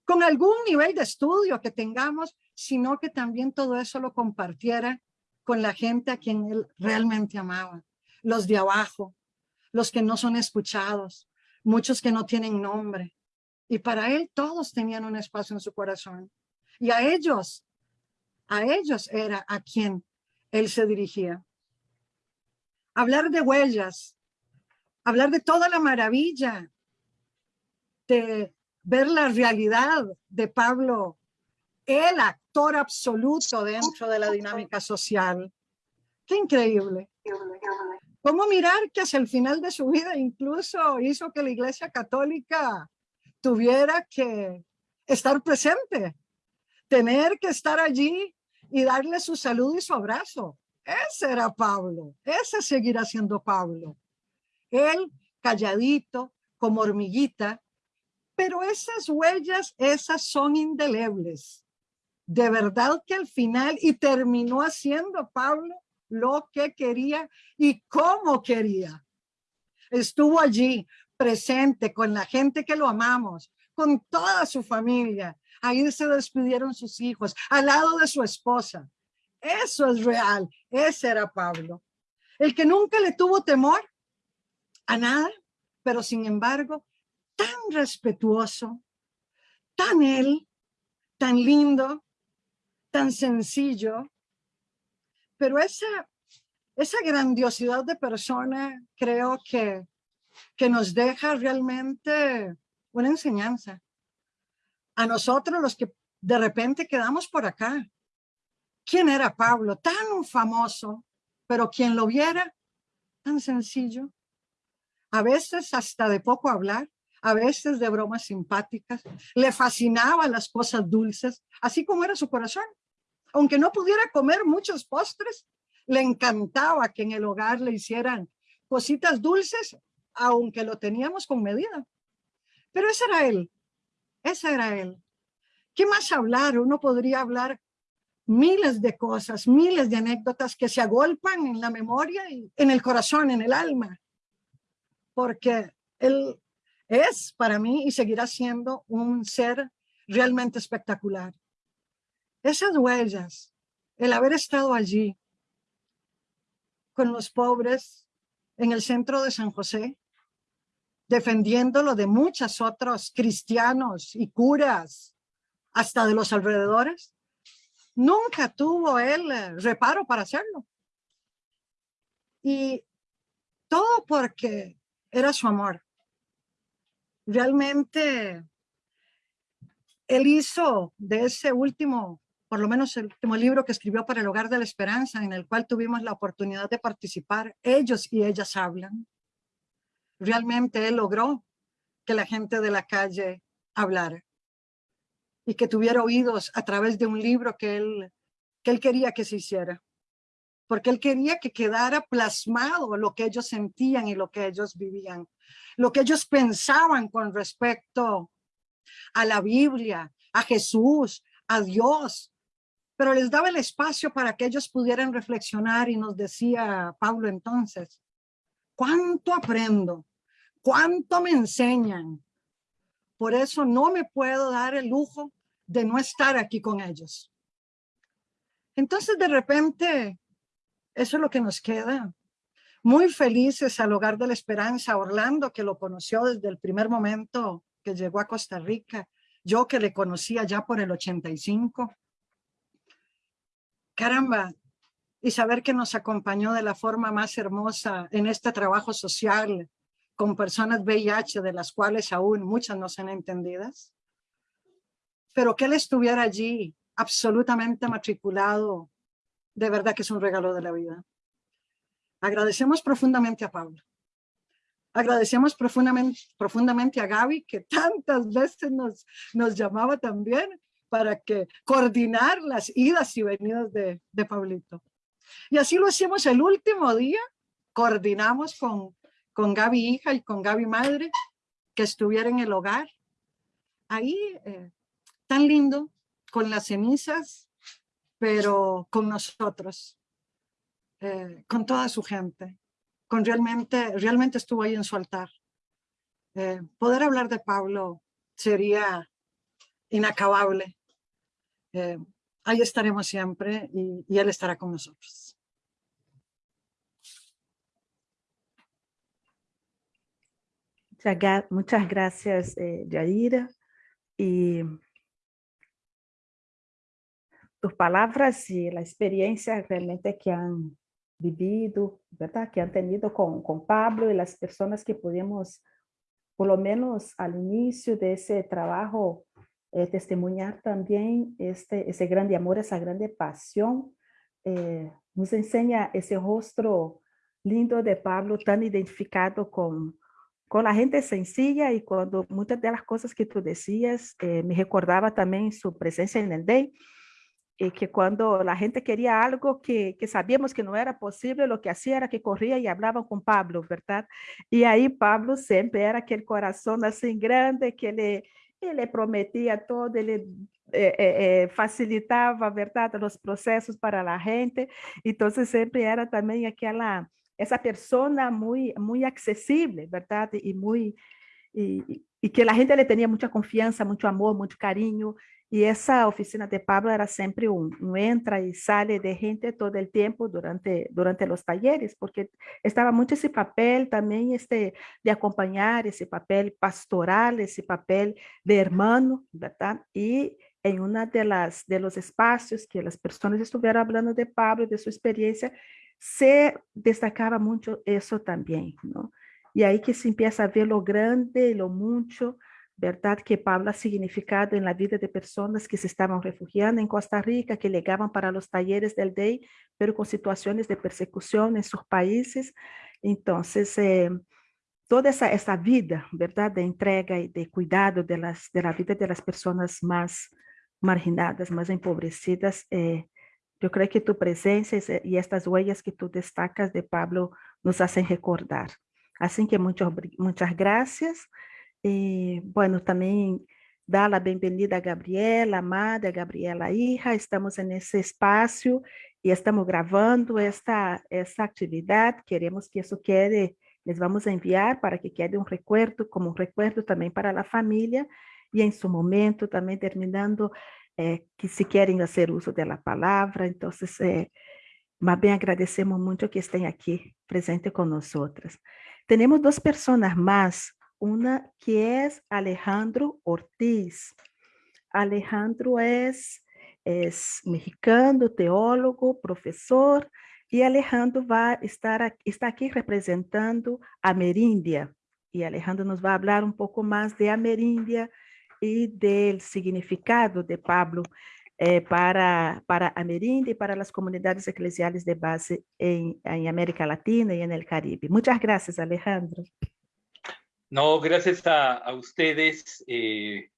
con algún nivel de estudio que tengamos, sino que también todo eso lo compartiera con la gente a quien él realmente amaba, los de abajo, los que no son escuchados, muchos que no tienen nombre, y para él todos tenían un espacio en su corazón. Y a ellos, a ellos era a quien él se dirigía. Hablar de huellas, hablar de toda la maravilla, de ver la realidad de Pablo, el actor absoluto dentro de la dinámica social. Qué increíble. ¿Cómo mirar que hacia el final de su vida incluso hizo que la iglesia católica tuviera que estar presente, tener que estar allí y darle su salud y su abrazo. Ese era Pablo, ese seguirá siendo Pablo. Él calladito, como hormiguita, pero esas huellas, esas son indelebles. De verdad que al final, y terminó haciendo Pablo lo que quería y cómo quería. Estuvo allí presente con la gente que lo amamos, con toda su familia. Ahí se despidieron sus hijos, al lado de su esposa. Eso es real. Ese era Pablo. El que nunca le tuvo temor a nada, pero sin embargo, tan respetuoso, tan él, tan lindo, tan sencillo. Pero esa, esa grandiosidad de persona creo que que nos deja realmente una enseñanza. A nosotros los que de repente quedamos por acá. ¿Quién era Pablo? Tan famoso, pero quien lo viera, tan sencillo. A veces hasta de poco hablar, a veces de bromas simpáticas. Le fascinaban las cosas dulces, así como era su corazón. Aunque no pudiera comer muchos postres, le encantaba que en el hogar le hicieran cositas dulces aunque lo teníamos con medida. Pero ese era él, ese era él. ¿Qué más hablar? Uno podría hablar miles de cosas, miles de anécdotas que se agolpan en la memoria y en el corazón, en el alma. Porque él es para mí y seguirá siendo un ser realmente espectacular. Esas huellas, el haber estado allí con los pobres en el centro de San José, defendiéndolo de muchos otros cristianos y curas, hasta de los alrededores. Nunca tuvo él eh, reparo para hacerlo. Y todo porque era su amor. Realmente, él hizo de ese último, por lo menos el último libro que escribió para el Hogar de la Esperanza, en el cual tuvimos la oportunidad de participar, ellos y ellas hablan. Realmente él logró que la gente de la calle hablara y que tuviera oídos a través de un libro que él, que él quería que se hiciera porque él quería que quedara plasmado lo que ellos sentían y lo que ellos vivían, lo que ellos pensaban con respecto a la Biblia, a Jesús, a Dios, pero les daba el espacio para que ellos pudieran reflexionar y nos decía Pablo entonces, ¿cuánto aprendo? ¿Cuánto me enseñan? Por eso no me puedo dar el lujo de no estar aquí con ellos. Entonces de repente eso es lo que nos queda. Muy felices al Hogar de la Esperanza, Orlando, que lo conoció desde el primer momento que llegó a Costa Rica. Yo que le conocía ya por el 85. Caramba, y saber que nos acompañó de la forma más hermosa en este trabajo social con personas VIH, de las cuales aún muchas no son entendidas. Pero que él estuviera allí absolutamente matriculado de verdad que es un regalo de la vida. Agradecemos profundamente a Pablo. Agradecemos profundamente, profundamente a Gaby, que tantas veces nos, nos llamaba también para que coordinar las idas y venidas de, de Pablito. Y así lo hicimos el último día, coordinamos con, con Gaby hija y con Gaby madre, que estuviera en el hogar. Ahí, eh, tan lindo, con las cenizas pero con nosotros, eh, con toda su gente, con realmente, realmente estuvo ahí en su altar. Eh, poder hablar de Pablo sería inacabable. Ahí estaremos siempre y, él estará con nosotros. Muchas gracias, Yadira. Y tus palabras y la experiencia realmente que han vivido, ¿verdad? Que han tenido con, con Pablo y las personas que pudimos, por lo menos al inicio de ese trabajo, eh, testimoniar también este, ese grande amor, esa grande pasión. Eh, nos enseña ese rostro lindo de Pablo, tan identificado con, con la gente sencilla y cuando muchas de las cosas que tú decías, eh, me recordaba también su presencia en el Day, y que cuando la gente quería algo que, que, sabíamos que no era posible, lo que hacía era que corría y hablaba con Pablo, ¿verdad? Y ahí Pablo siempre era aquel corazón así grande que le, le prometía todo, le eh, eh, eh, facilitaba, ¿verdad? Los procesos para la gente. Entonces siempre era también aquella, esa persona muy, muy accesible, ¿verdad? Y muy... Y, que la gente le tenía mucha confianza, mucho amor, mucho cariño, y esa oficina de Pablo era siempre un, un, entra y sale de gente todo el tiempo durante, durante los talleres, porque estaba mucho ese papel también este, de acompañar, ese papel pastoral, ese papel de hermano, ¿verdad? Y en una de, las, de los espacios que las personas estuvieron hablando de Pablo, de su experiencia, se destacaba mucho eso también, ¿no? Y ahí que se empieza a ver lo grande, lo mucho, ¿verdad? Que Pablo ha significado en la vida de personas que se estaban refugiando en Costa Rica, que llegaban para los talleres del DEI, pero con situaciones de persecución en sus países. Entonces, eh, toda esa, vida, ¿verdad? De entrega y de cuidado de, las, de la vida de las personas más marginadas, más empobrecidas, eh, yo creo que tu presencia y estas huellas que tú destacas de Pablo nos hacen recordar. Así que muchas, muchas gracias. E, bueno, também dar a bem-vinda a Gabriela, amada Gabriela hija, estamos nesse espaço e estamos gravando esta, esta atividade, queremos que isso quede, les vamos a enviar para que quede um recuerdo, como um recuerdo também para a família, e em seu momento também terminando, eh, que se querem fazer uso da palavra, então, eh, mas bem agradecemos muito que estejam aqui presente com nós outras. Temos duas pessoas mais una que es Alejandro Ortiz. Alejandro es, es mexicano, teólogo, profesor, y Alejandro va a estar, está aquí representando a Merindia, y Alejandro nos va a hablar un poco más de Amerindia y del significado de Pablo eh, para, para Amerindia y para las comunidades eclesiales de base en, en América Latina y en el Caribe. Muchas gracias, Alejandro. No, gracias a, a ustedes eh,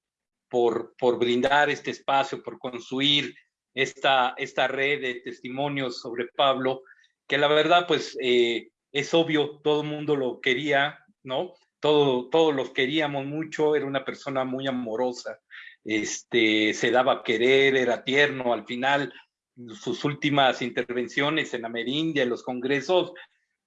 por, por brindar este espacio, por construir esta, esta red de testimonios sobre Pablo, que la verdad, pues, eh, es obvio, todo el mundo lo quería, ¿no? Todo, todos los queríamos mucho, era una persona muy amorosa, este, se daba a querer, era tierno, al final, sus últimas intervenciones en Amerindia, en los congresos,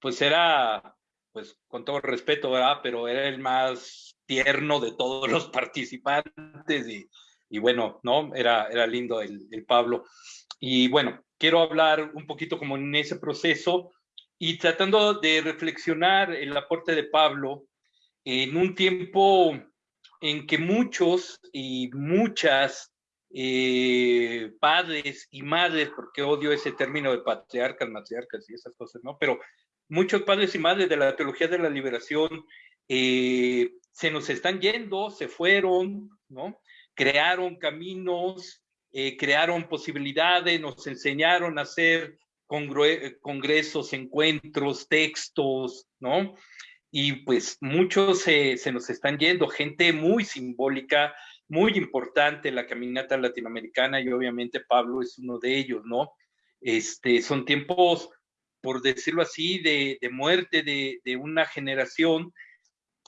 pues era pues con todo respeto, ¿verdad? Pero era el más tierno de todos los participantes y, y bueno, ¿no? Era, era lindo el, el, Pablo. Y bueno, quiero hablar un poquito como en ese proceso y tratando de reflexionar el aporte de Pablo en un tiempo en que muchos y muchas eh, padres y madres, porque odio ese término de patriarcas, matriarcas y esas cosas, ¿no? Pero muchos padres y madres de la teología de la liberación eh, se nos están yendo, se fueron, ¿no? Crearon caminos, eh, crearon posibilidades, nos enseñaron a hacer congresos, encuentros, textos, ¿no? Y pues muchos se, se nos están yendo, gente muy simbólica, muy importante en la caminata latinoamericana y obviamente Pablo es uno de ellos, ¿no? Este, son tiempos por decirlo así, de, muerte de, una generación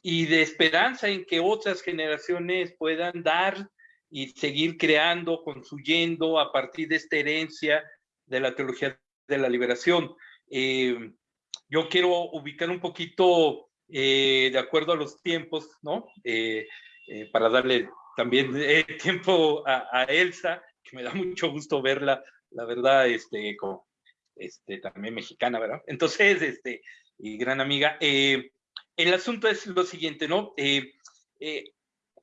y de esperanza en que otras generaciones puedan dar y seguir creando, construyendo a partir de esta herencia de la teología de la liberación. Eh, yo quiero ubicar un poquito eh, de acuerdo a los tiempos, ¿no? Eh, para darle también [laughs] tiempo a, Elsa, que me da mucho gusto verla, la verdad, este, como, este, también mexicana, ¿verdad? Entonces, este, y gran amiga, eh, el asunto es lo siguiente, ¿no? Eh, eh,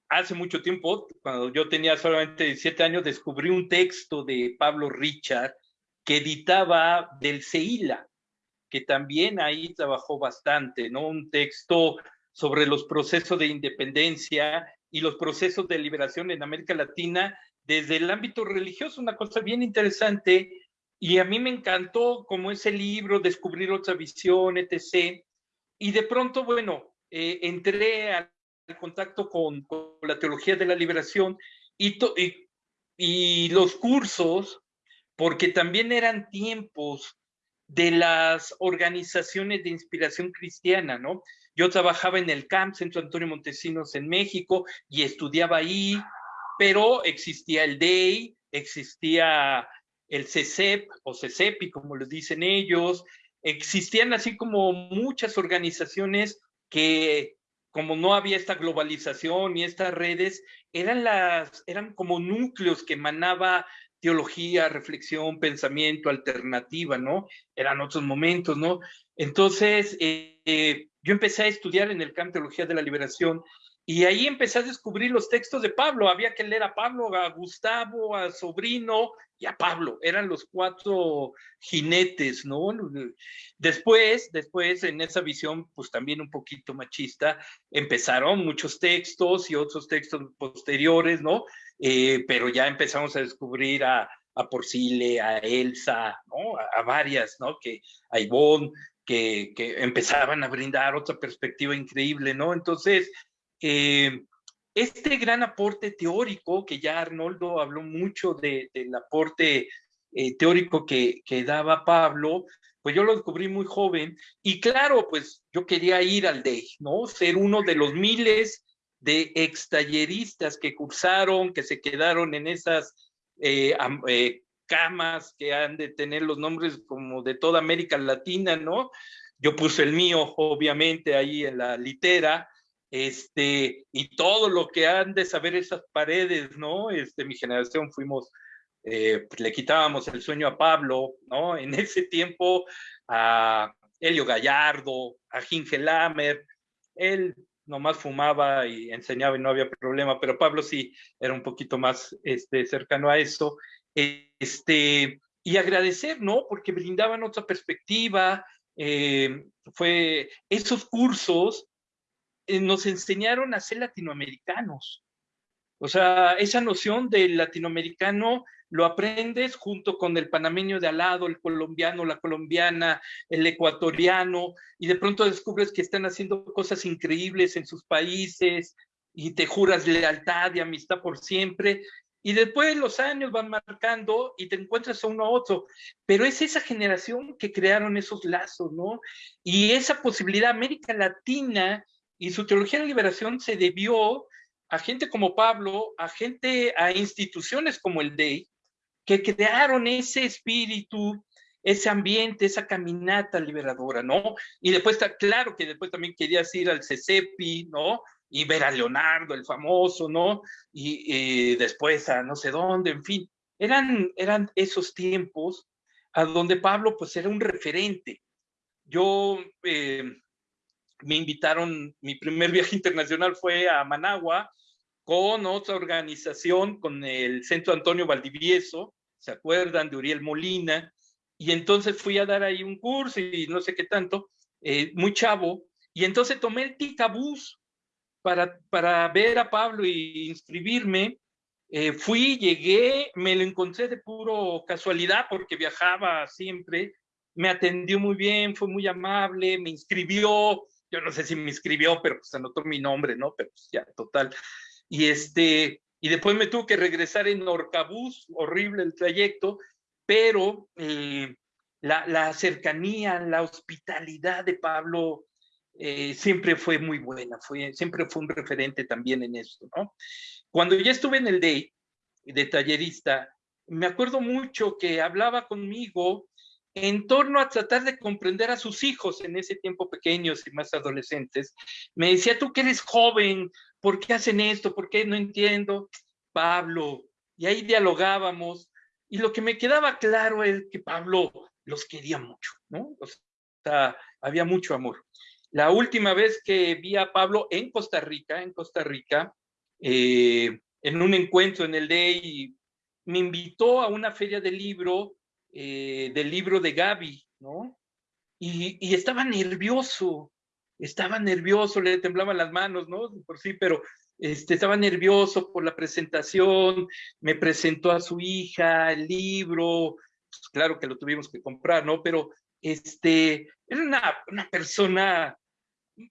hace mucho tiempo, cuando yo tenía solamente 17 años, descubrí un texto de Pablo Richard que editaba del Seila, que también ahí trabajó bastante, ¿no? Un texto sobre los procesos de independencia y los procesos de liberación en América Latina desde el ámbito religioso, una cosa bien interesante y a mí me encantó como ese libro, descubrir otra visión, etc. Y de pronto, bueno, eh, entré al contacto con, la teología de la liberación y los cursos, porque también eran tiempos de las organizaciones de inspiración cristiana, ¿no? Yo trabajaba en el CAMP, Centro Antonio Montesinos en México, y estudiaba ahí, pero existía el DEI, existía el CECEP o CECEPI, como les dicen ellos. Existían así como muchas organizaciones que, como no había esta globalización y estas redes, eran, las, eran como núcleos que emanaba teología, reflexión, pensamiento, alternativa, ¿no? Eran otros momentos, ¿no? Entonces, eh, yo empecé a estudiar en el campo Teología de la Liberación y ahí empecé a descubrir los textos de Pablo. Había que leer a Pablo, a Gustavo, a Sobrino y a Pablo. Eran los cuatro jinetes, ¿no? Después, después en esa visión, pues también un poquito machista, empezaron muchos textos y otros textos posteriores, ¿no? Eh, pero ya empezamos a descubrir a, a Porcile, a Elsa, ¿no? A, varias, ¿no? Que a Ivonne, que, que empezaban a brindar otra perspectiva increíble, ¿no? Entonces, eh, este gran aporte teórico, que ya Arnoldo habló mucho de, del aporte eh, teórico que, que, daba Pablo, pues yo lo descubrí muy joven y claro, pues yo quería ir al DEI, ¿no? Ser uno de los miles de extalleristas que cursaron, que se quedaron en esas eh, camas que han de tener los nombres como de toda América Latina, ¿no? Yo puse el mío, obviamente, ahí en la litera, este, y todo lo que han de saber esas paredes, ¿no? Este, mi generación fuimos, eh, le quitábamos el sueño a Pablo, ¿no? En ese tiempo a Helio Gallardo, a Ginge Lamer, él nomás fumaba y enseñaba y no había problema, pero Pablo sí era un poquito más este, cercano a eso. Este, y agradecer, ¿no? Porque brindaban otra perspectiva. Eh, fue esos cursos nos enseñaron a ser latinoamericanos. O sea, esa noción del latinoamericano lo aprendes junto con el panameño de al lado, el colombiano, la colombiana, el ecuatoriano, y de pronto descubres que están haciendo cosas increíbles en sus países y te juras lealtad y amistad por siempre. Y después los años van marcando y te encuentras a uno a otro. Pero es esa generación que crearon esos lazos, ¿no? Y esa posibilidad, América Latina y su teología de liberación se debió a gente como Pablo, a gente, a instituciones como el DEI, que crearon ese espíritu, ese ambiente, esa caminata liberadora, ¿no? Y después, claro que después también querías ir al CECEPI, ¿no? Y ver a Leonardo, el famoso, ¿no? Y, después a no sé dónde, en fin. Eran, eran esos tiempos a donde Pablo, pues, era un referente. Yo, eh, me invitaron, mi primer viaje [laughs] internacional fue a Managua, con otra organización, con el Centro Antonio Valdivieso, ¿se acuerdan? De Uriel Molina, y entonces fui a dar ahí un curso y no sé qué tanto, eh, muy chavo, y entonces tomé el Ticabús para, para ver a Pablo y inscribirme. Eh, fui, llegué, me lo encontré de puro casualidad porque viajaba siempre, me atendió muy bien, fue muy amable, me inscribió, yo no sé si me inscribió, pero pues anotó mi nombre, ¿no? Pero pues ya, total. Y, este, y después me tuve que regresar en Orcabús, horrible el trayecto, pero eh, la, cercanía, la hospitalidad de Pablo eh, siempre fue muy buena, fue, siempre fue un referente también en esto, ¿no? Cuando ya estuve en el DEI de tallerista, me acuerdo mucho que hablaba conmigo en torno a tratar de comprender a sus hijos en ese tiempo pequeños y más adolescentes. Me decía, tú que eres joven, ¿por qué hacen esto? ¿Por qué no entiendo? Pablo, y ahí dialogábamos, y lo que me quedaba claro es que Pablo los quería mucho, ¿no? O sea, había mucho amor. La última vez que vi a Pablo en Costa Rica, en Costa Rica, eh, en un encuentro en el DEI, me invitó a una feria de libro, eh, del libro de Gaby, ¿no? Y, estaba nervioso, estaba nervioso, le temblaban las manos, ¿no? Por sí, pero este, estaba nervioso por la presentación, me presentó a su hija, el libro, pues, claro que lo tuvimos que comprar, ¿no? Pero este, era una, una persona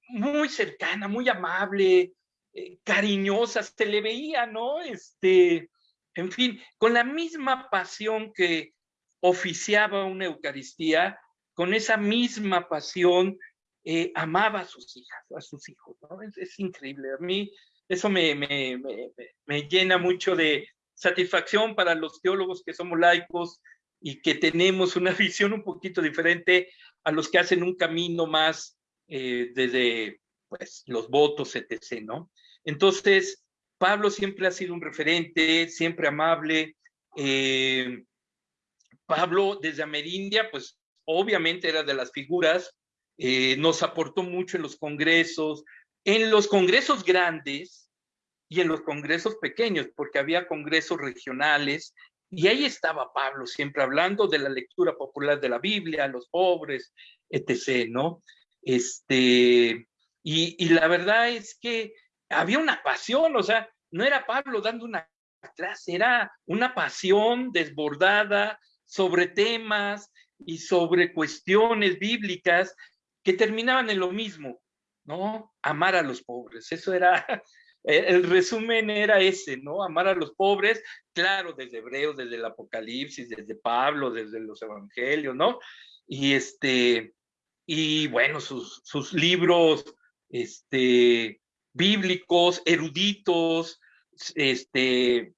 muy cercana, muy amable, eh, cariñosa, se le veía, ¿no? Este, en fin, con la misma pasión que oficiaba una Eucaristía, con esa misma pasión eh, amaba a sus hijas, a sus hijos, ¿no? Es, increíble. A mí eso me, me, me, llena mucho de satisfacción para los teólogos que somos laicos y que tenemos una [laughs] visión un poquito diferente a los que hacen un camino más eh, desde pues, los votos, etc., ¿no? Entonces, Pablo siempre ha sido un referente, siempre amable. Eh, Pablo desde Amerindia, pues obviamente era de las figuras eh, nos aportó mucho en los congresos, en los congresos grandes y en los congresos pequeños, porque había congresos regionales, y ahí estaba Pablo siempre hablando de la lectura popular de la Biblia, los pobres, etc., ¿no? Este, y, y la verdad es que había una pasión, o sea, no era Pablo dando una clase, era una pasión desbordada sobre temas y sobre cuestiones bíblicas que terminaban en lo mismo, ¿no? Amar a los pobres. Eso era, [laughs] el resumen era ese, ¿no? Amar a los pobres, claro, desde Hebreos, desde el Apocalipsis, desde Pablo, desde los Evangelios, ¿no? Y este, y bueno, sus, sus libros, este, bíblicos, eruditos, este,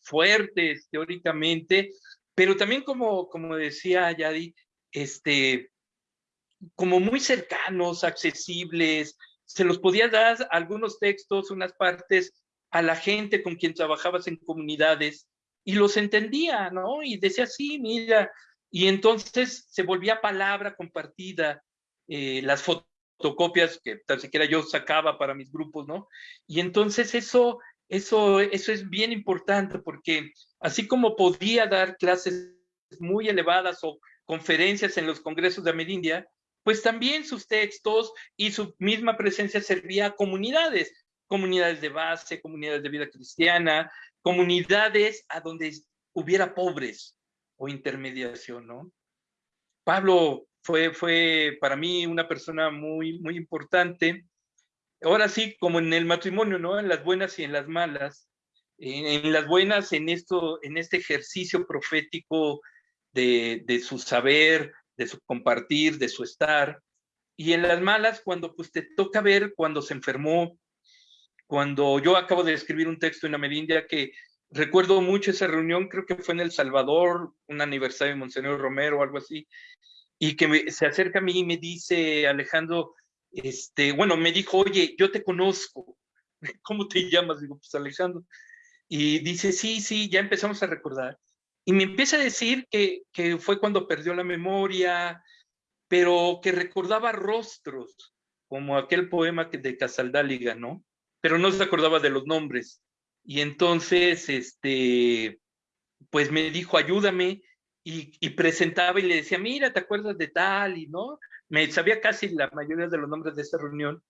fuertes teóricamente, pero también como, como decía Yadi, este, como muy cercanos, accesibles, se los podía dar algunos textos, unas partes a la gente con quien trabajabas en comunidades y los entendía, ¿no? Y decía, sí, mira, y entonces se volvía palabra compartida, eh, las fotocopias que tan siquiera yo sacaba para mis grupos, ¿no? Y entonces eso, eso, eso es bien importante porque así como podía dar clases muy elevadas o conferencias en los congresos de Amerindia, pues también sus textos y su misma presencia servía a comunidades, comunidades de base, comunidades de vida cristiana, comunidades a donde hubiera pobres o intermediación, ¿no? Pablo fue, fue para mí una persona muy, muy importante. Ahora sí, como en el matrimonio, ¿no? En las buenas y en las malas. En, las buenas, en, esto, en este ejercicio profético de, su saber, de su compartir, de su estar. Y en las malas, cuando pues te toca ver cuando se enfermó, cuando yo acabo de escribir un texto en Amerindia que recuerdo mucho esa reunión, creo que fue en El Salvador, un aniversario de Monseñor Romero o algo así, y que se acerca a mí y me dice, Alejandro, este, bueno, me dijo, oye, yo te conozco, [laughs] ¿cómo te llamas? Digo, pues Alejandro. Y dice, sí, sí, ya empezamos a recordar. Y me empieza a decir que, fue cuando perdió la memoria, pero que recordaba rostros, como aquel poema que de Casaldáliga, ¿no? Pero no se acordaba de los nombres. Y entonces, este, pues me dijo, ayúdame, y, y, presentaba y le decía, mira, ¿te acuerdas de tal? Y no, me sabía casi la mayoría de los nombres de esa reunión.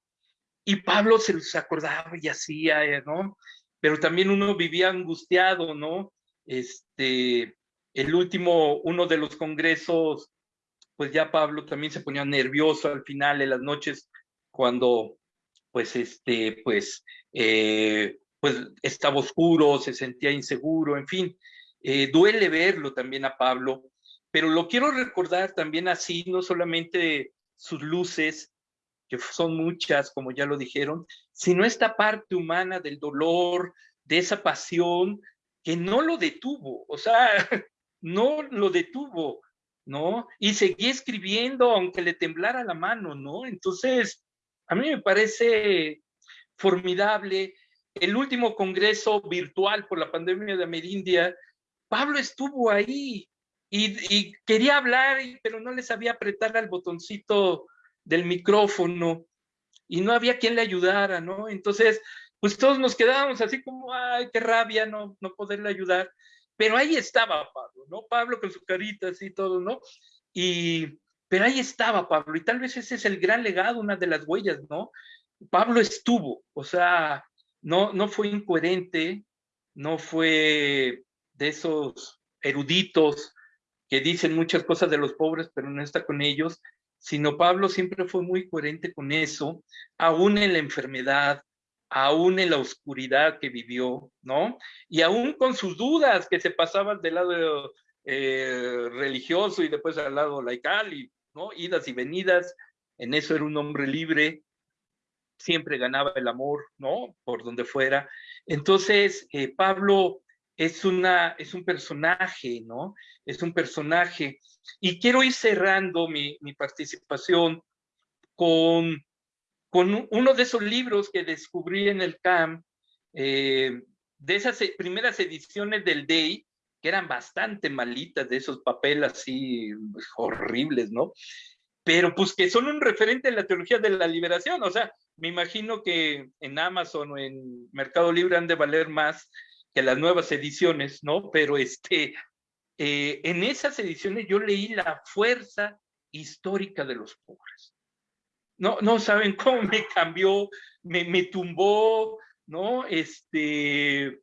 Y Pablo se los acordaba y hacía, ¿no? Pero también uno vivía angustiado, ¿no? Este, el último, uno de los congresos, pues ya Pablo también se ponía nervioso al final de las noches cuando, pues, este, pues, eh, pues estaba oscuro, se sentía inseguro, en fin, eh, duele verlo también a Pablo, pero lo quiero recordar también así, no solamente sus luces, que son muchas, como ya lo dijeron, sino esta parte humana del dolor, de esa pasión, que no lo detuvo, o sea, [laughs] no lo detuvo, ¿no? Y seguía escribiendo aunque le temblara la mano, ¿no? Entonces, a mí me parece formidable. El último congreso virtual por la pandemia de Amerindia, Pablo estuvo ahí y, quería hablar, pero no le sabía apretar al botoncito del micrófono y no había quien le ayudara, ¿no? Entonces, pues todos nos quedábamos así como, ay, qué rabia no, no poderle ayudar. Pero ahí estaba Pablo, ¿no? Pablo con su carita así todo, ¿no? Y, pero ahí estaba Pablo, y tal vez ese es el gran legado, una de las huellas, ¿no? Pablo estuvo, o sea, no, no fue incoherente, no fue de esos eruditos que dicen muchas cosas de los pobres, pero no está con ellos, sino Pablo siempre fue muy coherente con eso, aún en la enfermedad, aún en la oscuridad que vivió, ¿no? Y aún con sus dudas que se pasaban del lado eh, religioso y después al lado laical, y, ¿no? Idas y venidas, en eso era un hombre libre, siempre ganaba el amor, ¿no? Por donde fuera. Entonces, eh, Pablo es, una, es un personaje, ¿no? Es un personaje. Y quiero ir cerrando mi, mi participación con con uno de esos libros que descubrí en el CAM, eh, de esas e, primeras ediciones del DEI, que eran bastante malitas, de esos papeles así pues, horribles, ¿no? Pero pues que son un referente en la teología de la liberación, o sea, me imagino que en Amazon o en Mercado Libre han de valer más que las nuevas ediciones, ¿no? Pero este, eh, en esas ediciones yo leí la fuerza histórica de los pobres no, no saben cómo me cambió, me, me tumbó, ¿no? Este,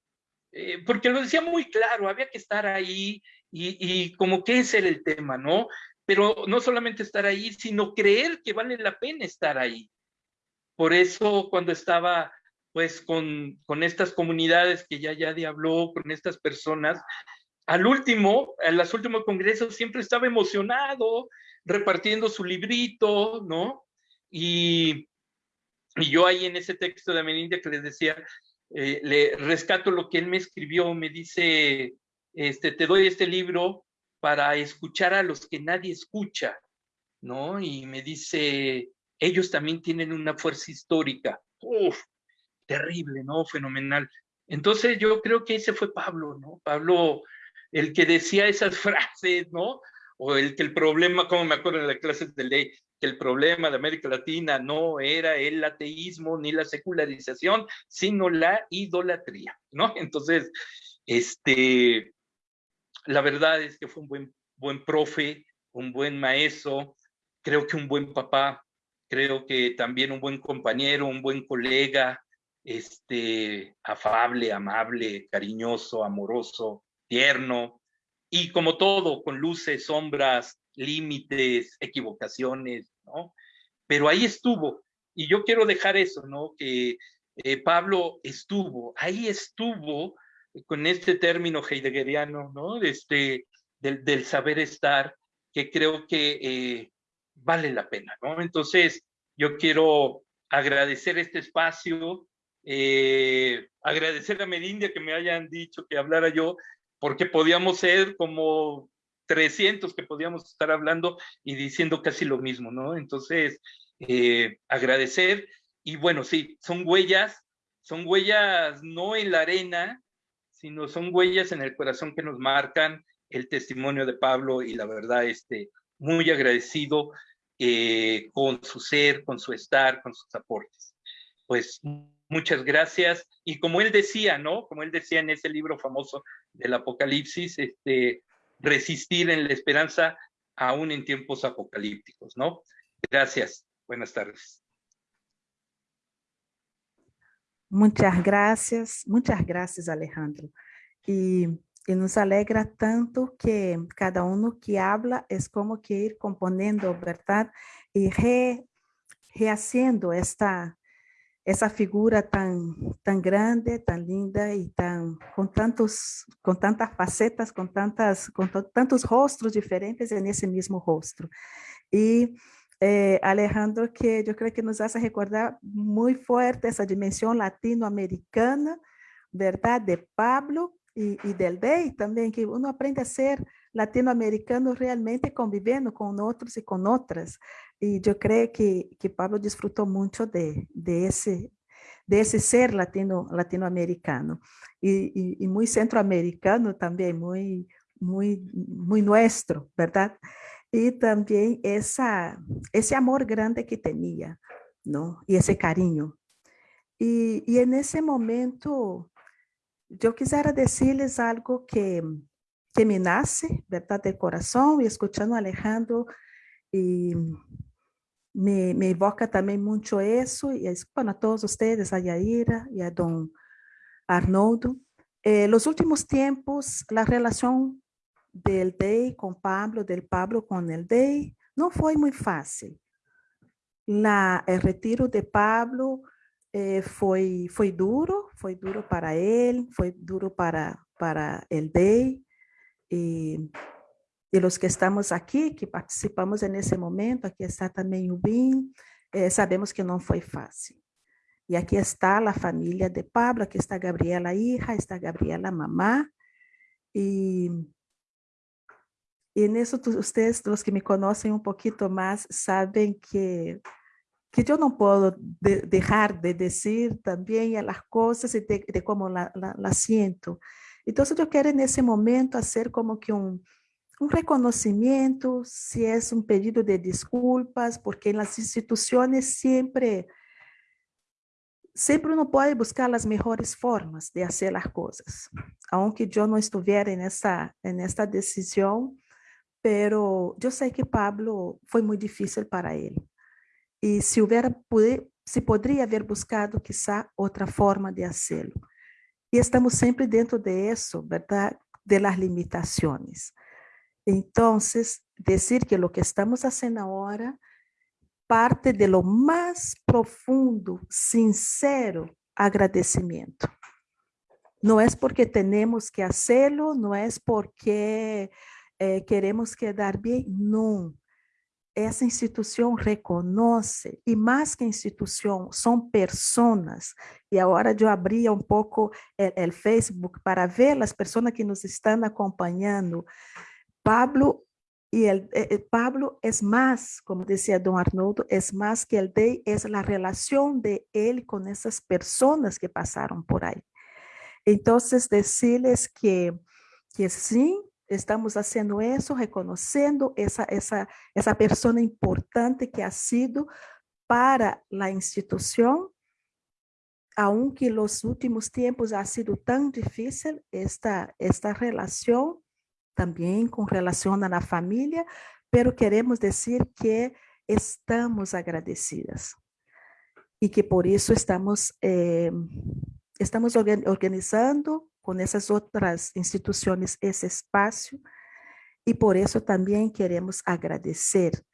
eh, porque lo decía muy claro, había que estar ahí y, y como que ese era el tema, ¿no? Pero no solamente estar ahí, sino creer que vale la pena estar ahí. Por eso cuando estaba pues con, con estas comunidades que ya ya habló, con estas personas, al último, en los últimos congresos siempre estaba emocionado, repartiendo su librito, ¿no? Y, yo ahí en ese texto de Amenindia que les decía, eh, le rescato lo que él me escribió, me dice, este, te doy este libro para escuchar a los que nadie escucha, ¿no? Y me dice, ellos también tienen una fuerza histórica. Uf, terrible, ¿no? Fenomenal. Entonces yo creo que ese fue Pablo, ¿no? Pablo, el que decía esas [laughs] frases, ¿no? O el que el problema, como me acuerdo en las clases de ley, que el problema de América Latina no era el ateísmo ni la secularización, sino la idolatría, ¿no? [laughs] Entonces, este, la verdad es que fue un buen, buen profe, un buen maestro, creo que un buen papá, creo que también un buen compañero, un buen colega, este, afable, amable, cariñoso, amoroso, tierno, y como todo, con luces, sombras, límites, equivocaciones, ¿no? Pero ahí estuvo, y yo quiero dejar eso, ¿no? Que eh, Pablo estuvo, ahí estuvo con este término heideggeriano, ¿no? Este, del, del saber estar, que creo que eh, vale la pena, ¿no? Entonces, yo quiero agradecer este espacio, eh, agradecer a Medindia que me hayan dicho que hablara yo, porque podíamos ser como 300 que podíamos estar hablando y diciendo casi lo mismo, ¿no? Entonces, eh, agradecer y bueno, sí, son huellas, son huellas no en la arena, sino son huellas en el corazón que nos marcan el testimonio de Pablo y la verdad, este, muy agradecido eh, con su ser, con su estar, con sus aportes. Pues muchas gracias. Y como él decía, ¿no? Como él decía en ese libro famoso del Apocalipsis, este, resistir en la esperanza aún en tiempos apocalípticos, ¿no? Gracias. Buenas tardes. Muchas gracias, muchas gracias Alejandro. Y, nos alegra tanto que cada uno que habla es como que ir componiendo, ¿verdad? Y re, rehaciendo esta, esa figura tan, tan grande, tan linda y tan, con, tantos, con tantas facetas, con, tantas, con tantos rostros diferentes en ese mismo rostro. Y eh, Alejandro, que yo creo que nos hace recordar muy fuerte esa dimensión latinoamericana, ¿verdad? De Pablo y, y del Day también, que uno aprende a ser latinoamericano realmente conviviendo con otros y con otras. Y yo creo que, que Pablo disfrutó mucho de, de, ese, de ese ser latino, latinoamericano y, y, y muy centroamericano también, muy, muy, muy nuestro, ¿verdad? Y también esa, ese amor grande que tenía, ¿no? Y ese cariño. Y, y en ese momento, yo quisiera decirles algo que, que me nace, ¿verdad? Del corazón y escuchando a Alejandro me, me evoca también mucho eso y es, a todos ustedes, a Yaira y a don Arnoldo. Eh, los últimos tiempos, la relación del DEI con Pablo, del Pablo con el DEI, no fue muy fácil. La, el retiro de Pablo eh, fue, fue duro, fue duro para él, fue duro para, para el DEI. Y, y, los que estamos aquí, que participamos en ese momento, aquí está también Ubin, eh, sabemos que no fue fácil. Y aquí está la familia de Pablo, aquí está Gabriela hija, está Gabriela mamá. Y y en eso ustedes, los que me conocen un poquito más, saben que, que yo no puedo de, dejar de decir también las cosas y de, de cómo la, la, la, siento. Entonces yo quiero en ese momento hacer como que un, un reconocimiento, si es un pedido de disculpas, porque en las instituciones siempre, siempre uno puede buscar las mejores formas de hacer las cosas. Aunque yo no estuviera en esta, en esta decisión, pero yo sé que Pablo fue muy difícil para él. Y si hubiera se podría haber buscado quizá otra forma de hacerlo. Y estamos siempre dentro de eso, ¿verdad? De las limitaciones. Entonces, decir que lo que estamos haciendo ahora parte de lo más profundo, sincero agradecimiento. No es porque tenemos que hacerlo, no es porque eh, queremos quedar bien, no. Essa instituição reconhece, e mais que instituição, são pessoas. E agora eu abria um pouco o Facebook para ver as pessoas que nos estão acompanhando. Pablo e el, eh, eh, Pablo é mais, como dizia Dom Arnoldo, é mais que el de, é a relação de ele com essas pessoas que passaram por aí. Então, dizer-lhes que, que sim, estamos haciendo eso, reconociendo esa, esa, esa persona importante que ha sido para la institución, aunque los últimos tiempos ha sido tan difícil esta, esta relación, también con relación a la familia, pero queremos decir que estamos agradecidas y que por eso estamos, eh, estamos organizando con esas otras instituciones ese espacio y por eso también queremos agradecer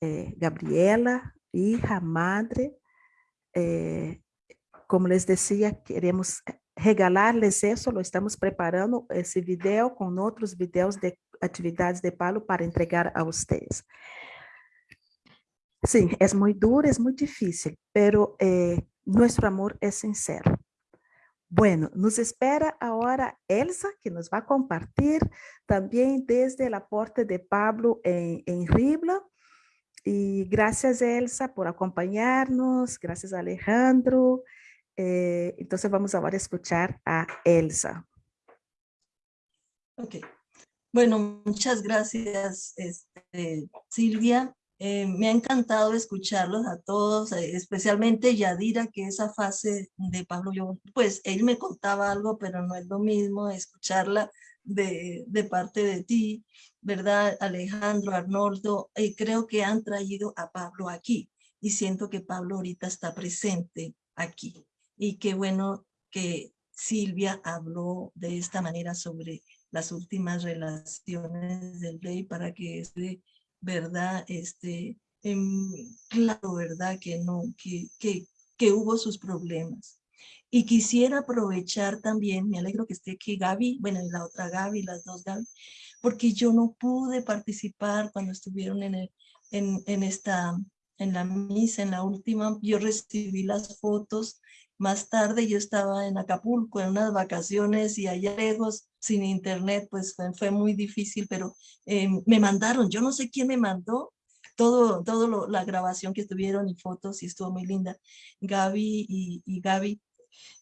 eh, Gabriela, hija, madre, eh, como les decía, queremos regalarles eso, lo estamos preparando ese video con otros videos de actividades de Palo para entregar a ustedes. Sí, es muy duro, es muy difícil, pero eh, nuestro amor es sincero. Bueno, nos espera ahora Elsa, que nos va a compartir también desde el aporte de Pablo en, en Ribla. Y gracias Elsa por acompañarnos, gracias Alejandro. Eh, entonces vamos ahora a escuchar a Elsa. Ok. Bueno, muchas gracias este, Silvia. Eh, me ha encantado escucharlos a todos, eh, especialmente Yadira, que esa fase de Pablo, yo, pues él me contaba algo, pero no es lo mismo escucharla de, de parte de ti, ¿verdad? Alejandro, Arnoldo, eh, creo que han traído a Pablo aquí y siento que Pablo ahorita está presente aquí. Y qué bueno que Silvia habló de esta manera sobre las últimas relaciones del rey para que este ¿verdad? Este, claro, ¿verdad? Que no, que, que, que hubo sus problemas. Y quisiera aprovechar también, me alegro que esté aquí Gaby, bueno, la otra Gaby, las dos Gaby, porque yo no pude participar cuando estuvieron en, el, en, en, esta, en la misa, en la última, yo recibí las fotos, más tarde yo estaba en Acapulco en unas vacaciones y allá lejos sin internet, pues fue, muy difícil, pero eh, me mandaron, yo no sé quién me mandó, todo, todo la grabación que tuvieron y fotos y estuvo muy linda. Gaby y, y Gaby,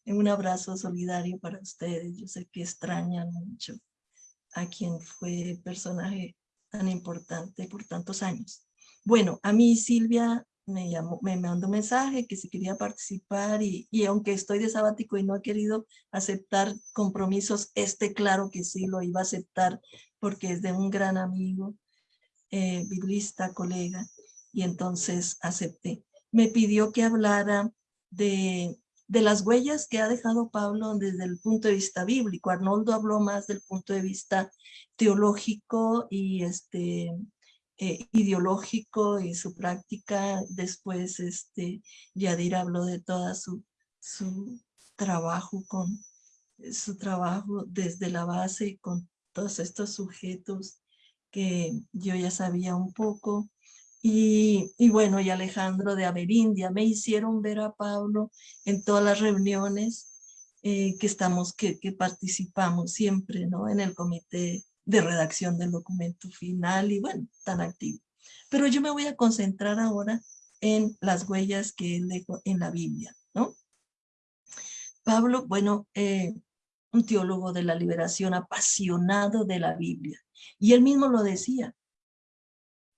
un abrazo solidario para ustedes. Yo sé que extrañan mucho a quien fue personaje tan importante por tantos años. Bueno, a mí Silvia me llamó, me mandó un mensaje que si quería participar y, y, aunque estoy de sabático y no he querido aceptar compromisos, este claro que sí lo iba a aceptar porque es de un gran amigo, eh, biblista, colega, y entonces acepté. Me pidió que hablara de, de las huellas que ha dejado Pablo desde el punto de vista bíblico. Arnoldo habló más del punto de vista teológico y este eh, ideológico y su práctica. Después este, Yadir habló de toda su, su trabajo con su trabajo desde la base con todos estos sujetos que yo ya sabía un poco. Y, y, bueno, y Alejandro de Amerindia me hicieron ver a Pablo en todas las reuniones eh, que estamos, que, que participamos siempre, ¿no? En el comité de redacción del documento final y bueno, tan activo. Pero yo me voy a concentrar ahora en las huellas que él dejó en la Biblia, ¿no? Pablo, bueno, eh, un teólogo de la liberación apasionado de la Biblia. Y él mismo lo decía.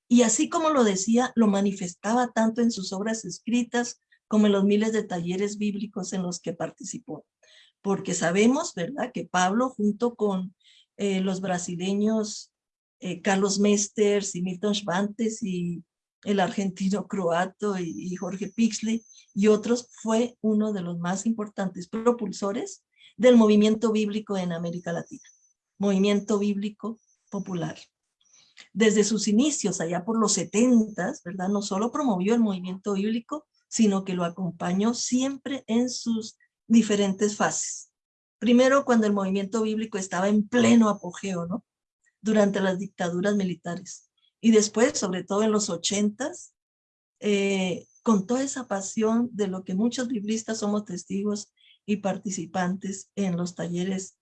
Y así como lo decía, lo manifestaba tanto en sus obras escritas como en los miles de talleres bíblicos en los que participó. Porque sabemos, ¿verdad?, que Pablo junto con eh, los brasileños eh, Carlos Mesters y Milton Schwantes y el argentino croato y, Jorge Pixley y otros, fue uno de los más importantes propulsores del movimiento bíblico en América Latina, movimiento bíblico popular. Desde sus inicios, allá por los setentas, ¿verdad? No solo promovió el movimiento bíblico, sino que lo acompañó siempre en sus diferentes fases. Primero, cuando el movimiento bíblico estaba en pleno apogeo, ¿no? Durante las dictaduras militares. Y después, sobre todo en los ochentas, eh, con toda esa pasión de lo que muchos biblistas somos testigos y participantes en los talleres,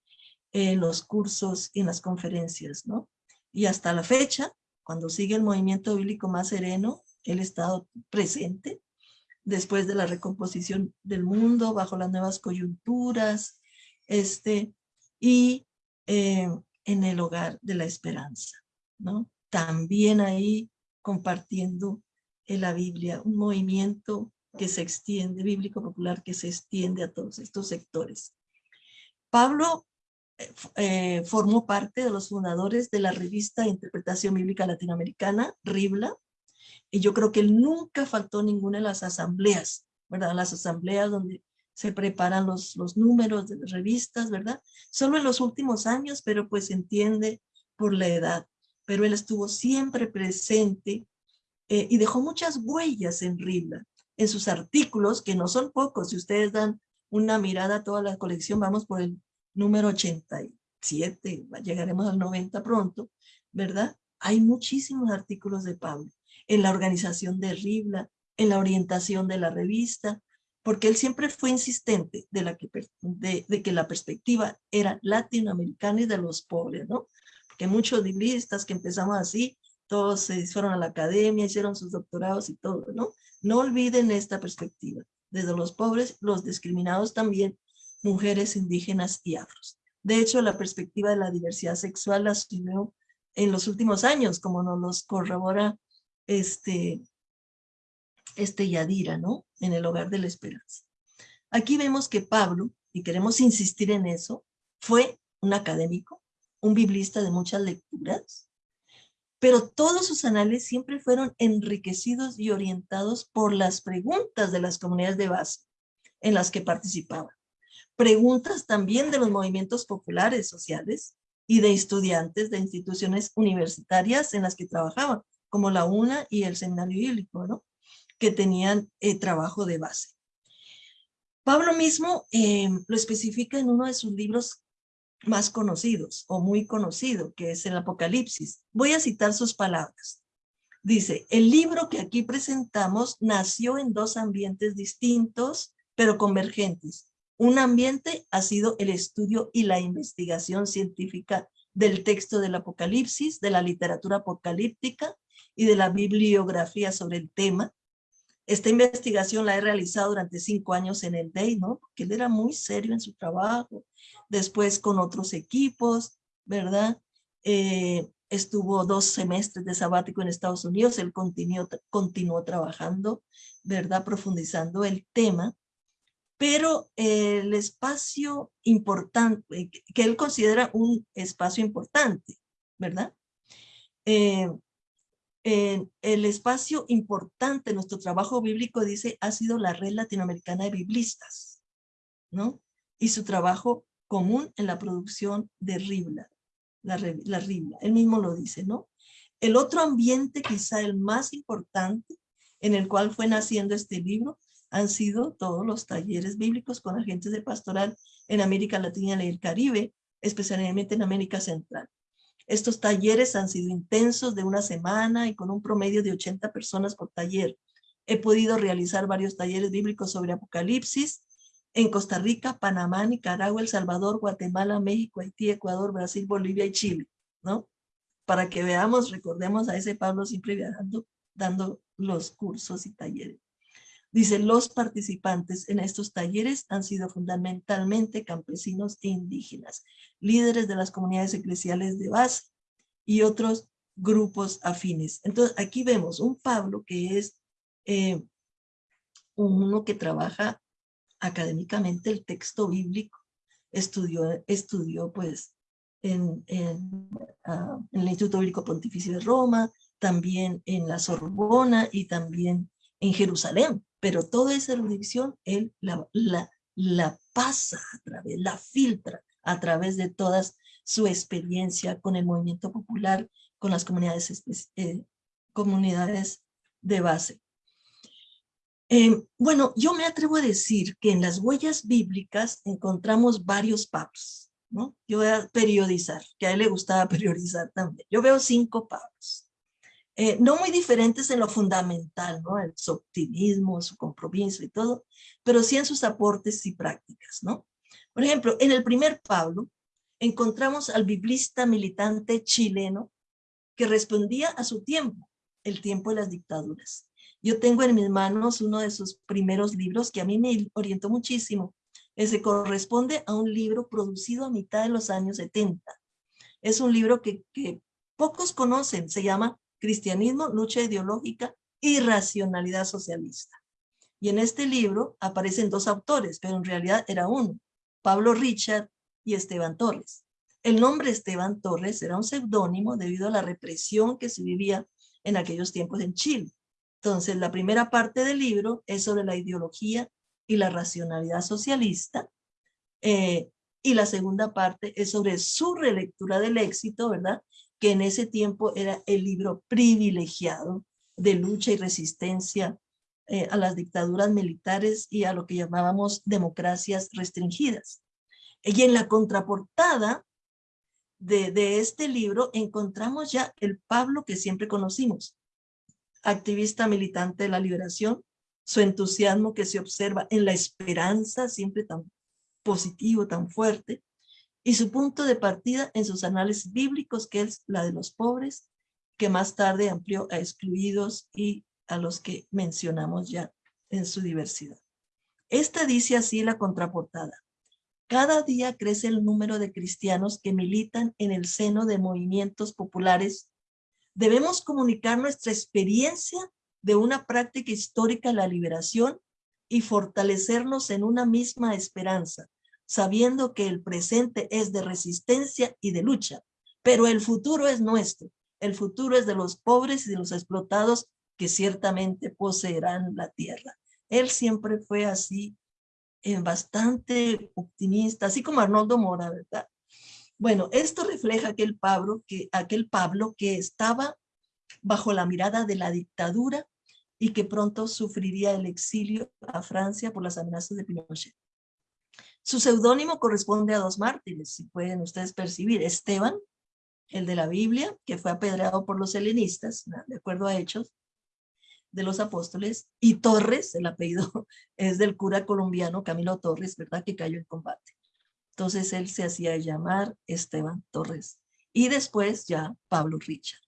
en los cursos y en las conferencias, ¿no? Y hasta la fecha, cuando sigue el movimiento bíblico más sereno, ha estado presente después de la recomposición del mundo, bajo las nuevas coyunturas, este, y eh, en el hogar de la esperanza, ¿no? También ahí compartiendo en la Biblia, un movimiento que se extiende, bíblico popular, que se extiende a todos estos sectores. Pablo eh, eh, formó parte de los fundadores de la revista Interpretación Bíblica Latinoamericana, RIBLA, y yo creo que él nunca faltó ninguna de las asambleas, ¿verdad? Las asambleas donde se preparan los, los números de las revistas, ¿verdad? Solo en los últimos años, pero pues entiende por la edad. Pero él estuvo siempre presente eh, y dejó muchas huellas en Ribla, en sus artículos, que no son pocos. Si ustedes dan una mirada a toda la colección, vamos por el número 87, llegaremos al 90 pronto, ¿verdad? Hay muchísimos artículos de Pablo en la organización de Ribla, en la orientación de la revista, porque él siempre fue insistente de, la que, de, que la perspectiva era latinoamericana y de los pobres, ¿no? Porque muchos libristas que empezamos así, todos se fueron a la academia, hicieron sus doctorados y todo, ¿no? No olviden esta perspectiva. Desde los pobres, los discriminados también, mujeres indígenas y afros. De hecho, la perspectiva de la diversidad sexual la asumió en los últimos años, como nos los corrobora este, este Yadira, ¿no? En el hogar de la esperanza. Aquí vemos que Pablo, y queremos insistir en eso, fue un académico, un biblista de muchas lecturas, pero todos sus anales siempre fueron enriquecidos y orientados por las preguntas de las comunidades de base en las que participaba. Preguntas también de los movimientos populares sociales y de estudiantes de instituciones universitarias en las que trabajaban, como la UNA y el Seminario Bíblico, ¿no? Que tenían eh, trabajo de base. Pablo mismo eh, lo especifica en uno de sus libros más conocidos o muy conocido, que es el Apocalipsis. Voy a citar sus palabras. Dice, el libro que aquí presentamos nació en dos ambientes distintos, pero convergentes. Un ambiente ha sido el estudio y la investigación científica del texto del Apocalipsis, de la literatura apocalíptica y de la bibliografía sobre el tema, esta investigación la he realizado durante cinco años en el DEI, ¿no? Porque él era muy serio en su trabajo, después con otros equipos, ¿verdad? Eh, estuvo dos semestres de sabático en Estados Unidos, él continuó, trabajando, ¿verdad? Profundizando el tema, pero el espacio importante, que él considera un espacio importante, ¿verdad? Eh, el espacio importante de nuestro trabajo bíblico, dice, ha sido la red latinoamericana de biblistas, ¿no? Y su trabajo común en la producción de Ribla, la, la Ribla, él mismo lo dice, ¿no? El otro ambiente, quizá el más importante, en el cual fue naciendo este libro, han sido todos los talleres bíblicos con agentes de pastoral en América Latina y el Caribe, especialmente en América Central. Estos talleres han sido intensos de una semana y con un promedio de 80 personas por taller. He podido realizar varios talleres bíblicos sobre Apocalipsis en Costa Rica, Panamá, Nicaragua, El Salvador, Guatemala, México, Haití, Ecuador, Brasil, Bolivia y Chile, ¿no? Para que veamos, recordemos a ese Pablo siempre viajando, dando los cursos y talleres. Dice, los participantes en estos talleres han sido fundamentalmente campesinos e indígenas, líderes de las comunidades eclesiales de base y otros grupos afines. Entonces, aquí vemos un Pablo que es eh, uno que trabaja académicamente el texto bíblico, estudió, estudió pues en, ah, en el Instituto Bíblico Pontificio de Roma, también en la Sorbona y también en Jerusalén pero toda esa erudición él la, la, pasa a través, la filtra a través de toda su experiencia con el movimiento popular, con las comunidades, eh, comunidades de base. Eh, bueno, yo me atrevo a decir que en las huellas bíblicas encontramos varios Pablos, ¿no? Yo voy a periodizar, que a él le gustaba [laughs] periodizar también. Yo veo cinco Pablos. Eh, no muy diferentes en lo fundamental, ¿no? En su optimismo, su compromiso y todo, pero sí en sus aportes y prácticas, ¿no? Por ejemplo, en el primer Pablo encontramos al biblista militante chileno que respondía a su tiempo, el tiempo de las dictaduras. Yo tengo en mis manos uno de sus primeros libros que a mí me orientó muchísimo. Ese corresponde a un libro producido a mitad de los años 70. Es un libro que pocos conocen, se llama Cristianismo, lucha ideológica y racionalidad socialista. Y en este libro aparecen dos autores, pero en realidad era uno, Pablo Richard y Esteban Torres. El nombre Esteban Torres era un seudónimo debido a la represión que se vivía en aquellos tiempos en Chile. Entonces, la primera parte del libro es sobre la ideología y la racionalidad socialista, eh, y la segunda parte es sobre su relectura del éxito, ¿verdad? Que en ese tiempo era el libro privilegiado de lucha y resistencia eh, a las dictaduras militares y a lo que llamábamos democracias restringidas. Y en la contraportada de, de este libro encontramos ya el Pablo que siempre conocimos, activista militante de la liberación, su entusiasmo que se observa en la esperanza, siempre tan positivo, tan fuerte, y su punto de partida en sus análisis bíblicos, que es la de los pobres, que más tarde amplió a excluidos y a los que mencionamos ya en su diversidad. Esta dice así la contraportada. Cada día crece el número de cristianos que militan en el seno de movimientos populares. Debemos comunicar nuestra experiencia de una práctica histórica la liberación y fortalecernos en una misma esperanza, sabiendo que el presente es de resistencia y de lucha, pero el futuro es nuestro. El futuro es de los pobres y de los explotados que ciertamente poseerán la tierra. Él siempre fue así, eh, bastante optimista, así como Arnoldo Mora, ¿verdad? Bueno, esto refleja aquel Pablo, que, aquel Pablo que estaba bajo la mirada de la dictadura y que pronto sufriría el exilio a Francia por las amenazas de Pinochet. Su seudónimo corresponde a dos mártires, si pueden ustedes percibir, Esteban, el de la Biblia, que fue apedreado por los helenistas, de acuerdo a Hechos, de los apóstoles, y Torres, el apellido [laughs] es del cura colombiano Camilo Torres, ¿verdad? Que cayó en combate. Entonces él se hacía llamar Esteban Torres. Y después ya Pablo Richard.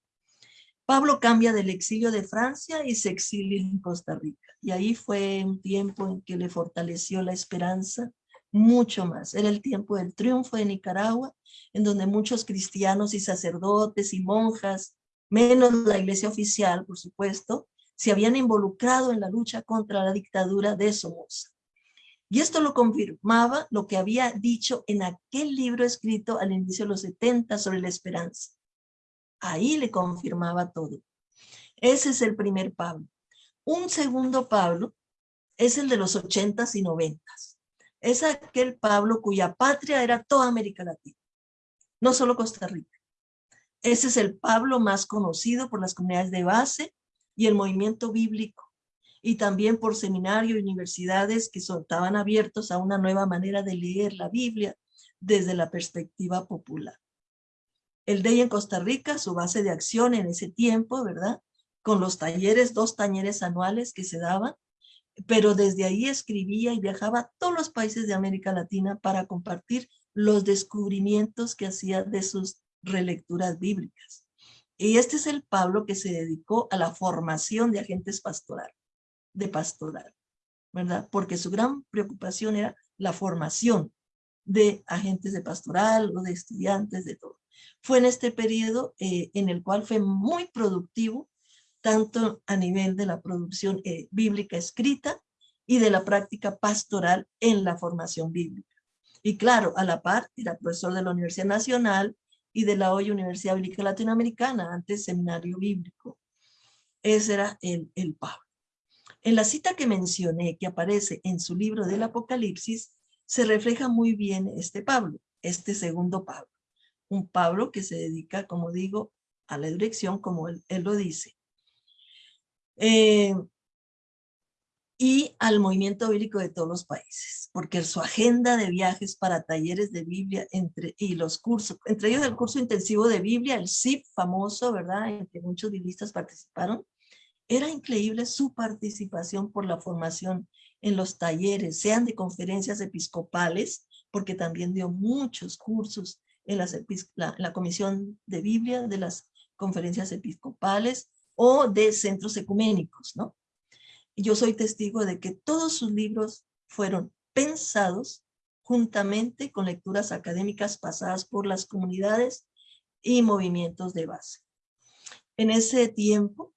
Pablo cambia del exilio de Francia y se exilia en Costa Rica. Y ahí fue un tiempo en que le fortaleció la esperanza mucho más. Era el tiempo del triunfo de Nicaragua, en donde muchos cristianos y sacerdotes y monjas, menos la iglesia oficial, por supuesto, se habían involucrado en la lucha contra la dictadura de Somoza. Y esto lo confirmaba lo que había dicho en aquel libro escrito al inicio de los 70 sobre la esperanza. Ahí le confirmaba todo. Ese es el primer Pablo. Un segundo Pablo es el de los 80s y 90s. Es aquel Pablo cuya patria era toda América Latina, no solo Costa Rica. Ese es el Pablo más conocido por las comunidades de base y el movimiento bíblico, y también por seminarios y universidades que estaban abiertos a una nueva manera de leer la Biblia desde la perspectiva popular. El DEI en Costa Rica, su base de acción en ese tiempo, ¿verdad? Con los talleres, dos talleres anuales que se daban, pero desde ahí escribía y viajaba a todos los países de América Latina para compartir los descubrimientos que hacía de sus relecturas bíblicas. Y este es el Pablo que se dedicó a la formación de agentes pastoral, de pastoral, ¿verdad? Porque su gran preocupación era la formación de agentes de pastoral o de estudiantes, de todo. Fue en este periodo eh, en el cual fue muy productivo, tanto a nivel de la producción eh, bíblica escrita y de la práctica pastoral en la formación bíblica. Y claro, a la par, era profesor de la Universidad Nacional y de la hoy Universidad Bíblica Latinoamericana, antes Seminario Bíblico. Ese era el, el Pablo. En la cita que mencioné, que aparece en su libro del Apocalipsis, se refleja muy bien este Pablo, este segundo Pablo. Un Pablo que se dedica, como digo, a la dirección, como él, él lo dice. Eh, y al movimiento bíblico de todos los países, porque su agenda de viajes para talleres de Biblia entre, y los cursos, entre ellos el curso intensivo de Biblia, el CIP famoso, ¿verdad?, en que muchos biblistas participaron, era increíble su participación por la formación en los talleres, sean de conferencias episcopales, porque también dio muchos cursos en las, la, la comisión de Biblia, de las conferencias episcopales o de centros ecuménicos, ¿no? yo soy testigo de que todos sus libros fueron pensados juntamente con lecturas académicas pasadas por las comunidades y movimientos de base. En ese tiempo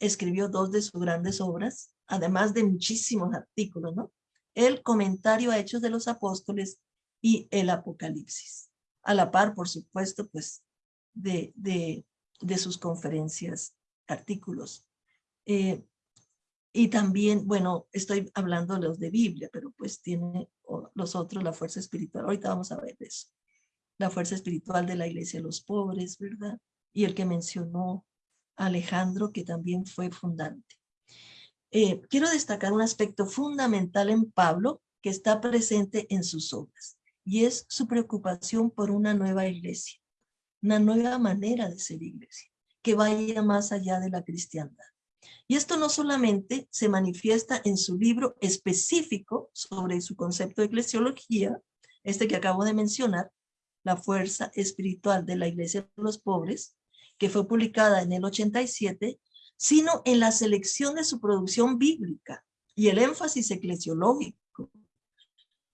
escribió dos de sus grandes obras, además de muchísimos artículos, ¿no? El comentario a Hechos de los Apóstoles y el Apocalipsis. A la par, por supuesto, pues, de, de, sus conferencias, artículos. Eh, y también, bueno, estoy hablando los de Biblia, pero pues tiene los otros la fuerza espiritual. Ahorita vamos a ver eso. La fuerza espiritual de la iglesia de los pobres, ¿verdad? Y el que mencionó Alejandro, que también fue fundante. Eh, quiero destacar un aspecto fundamental en Pablo que está presente en sus obras, y es su preocupación por una nueva iglesia, una nueva manera de ser iglesia, que vaya más allá de la cristiandad. Y esto no solamente se manifiesta en su libro específico sobre su concepto de eclesiología, este que acabo de mencionar, La fuerza espiritual de la iglesia de los pobres, que fue publicada en el 87, sino en la selección de su producción bíblica y el énfasis eclesiológico,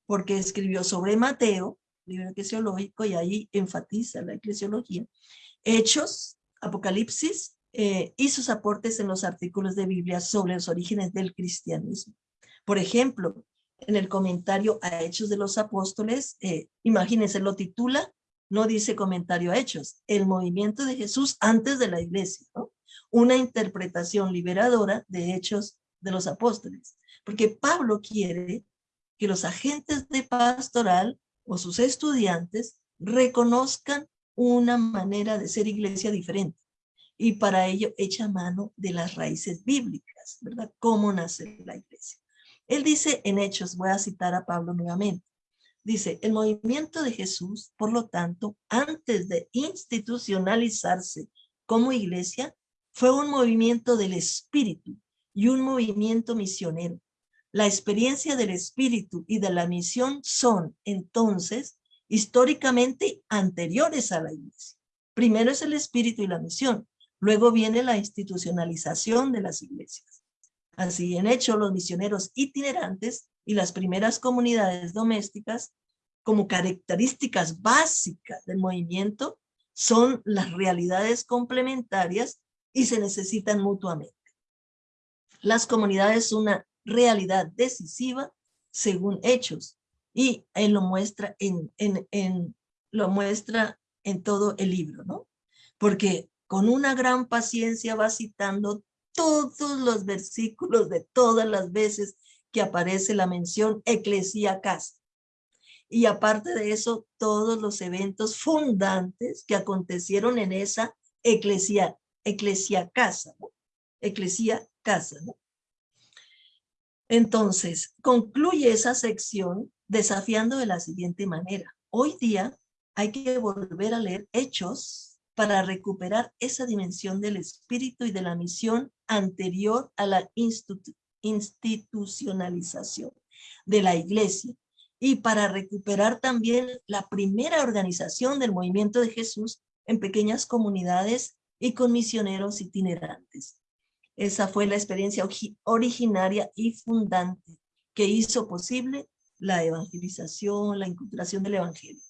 porque escribió sobre Mateo, libro eclesiológico, y ahí enfatiza la eclesiología, Hechos, Apocalipsis eh, y sus aportes en los artículos de Biblia sobre los orígenes del cristianismo. Por ejemplo, en el comentario a Hechos de los Apóstoles, eh, imagínense, lo titula, no dice comentario a Hechos, el movimiento de Jesús antes de la iglesia, una interpretación liberadora de Hechos de los Apóstoles, porque Pablo quiere que los agentes de pastoral o sus estudiantes reconozcan una manera de ser iglesia diferente y para ello echa mano de las raíces bíblicas, ¿verdad? ¿Cómo nace la iglesia? Él dice en Hechos, voy a citar a Pablo nuevamente, dice, el movimiento de Jesús, por lo tanto, antes de institucionalizarse como iglesia, fue un movimiento del espíritu y un movimiento misionero. La experiencia del espíritu y de la misión son, entonces, históricamente anteriores a la iglesia. Primero es el espíritu y la misión, Luego viene la institucionalización de las iglesias. Así en hecho, los misioneros itinerantes y las primeras comunidades domésticas, como características básicas del movimiento, son las realidades complementarias y se necesitan mutuamente. Las comunidades son una realidad decisiva según hechos y él lo muestra en, en, en, lo muestra en todo el libro, ¿no? Porque con una gran paciencia va citando todos los versículos de todas las veces que aparece la mención eclesia casa. Y aparte de eso, todos los eventos fundantes que acontecieron en esa eclesia, eclesia casa, ¿no? Eclesia casa, ¿no? Entonces, concluye esa sección desafiando de la siguiente manera. Hoy día hay que volver a leer hechos para recuperar esa dimensión del espíritu y de la misión anterior a la institucionalización de la iglesia y para recuperar también la primera organización del movimiento de Jesús en pequeñas comunidades y con misioneros itinerantes. Esa fue la experiencia originaria y fundante que hizo posible la evangelización, la inculturación del evangelio.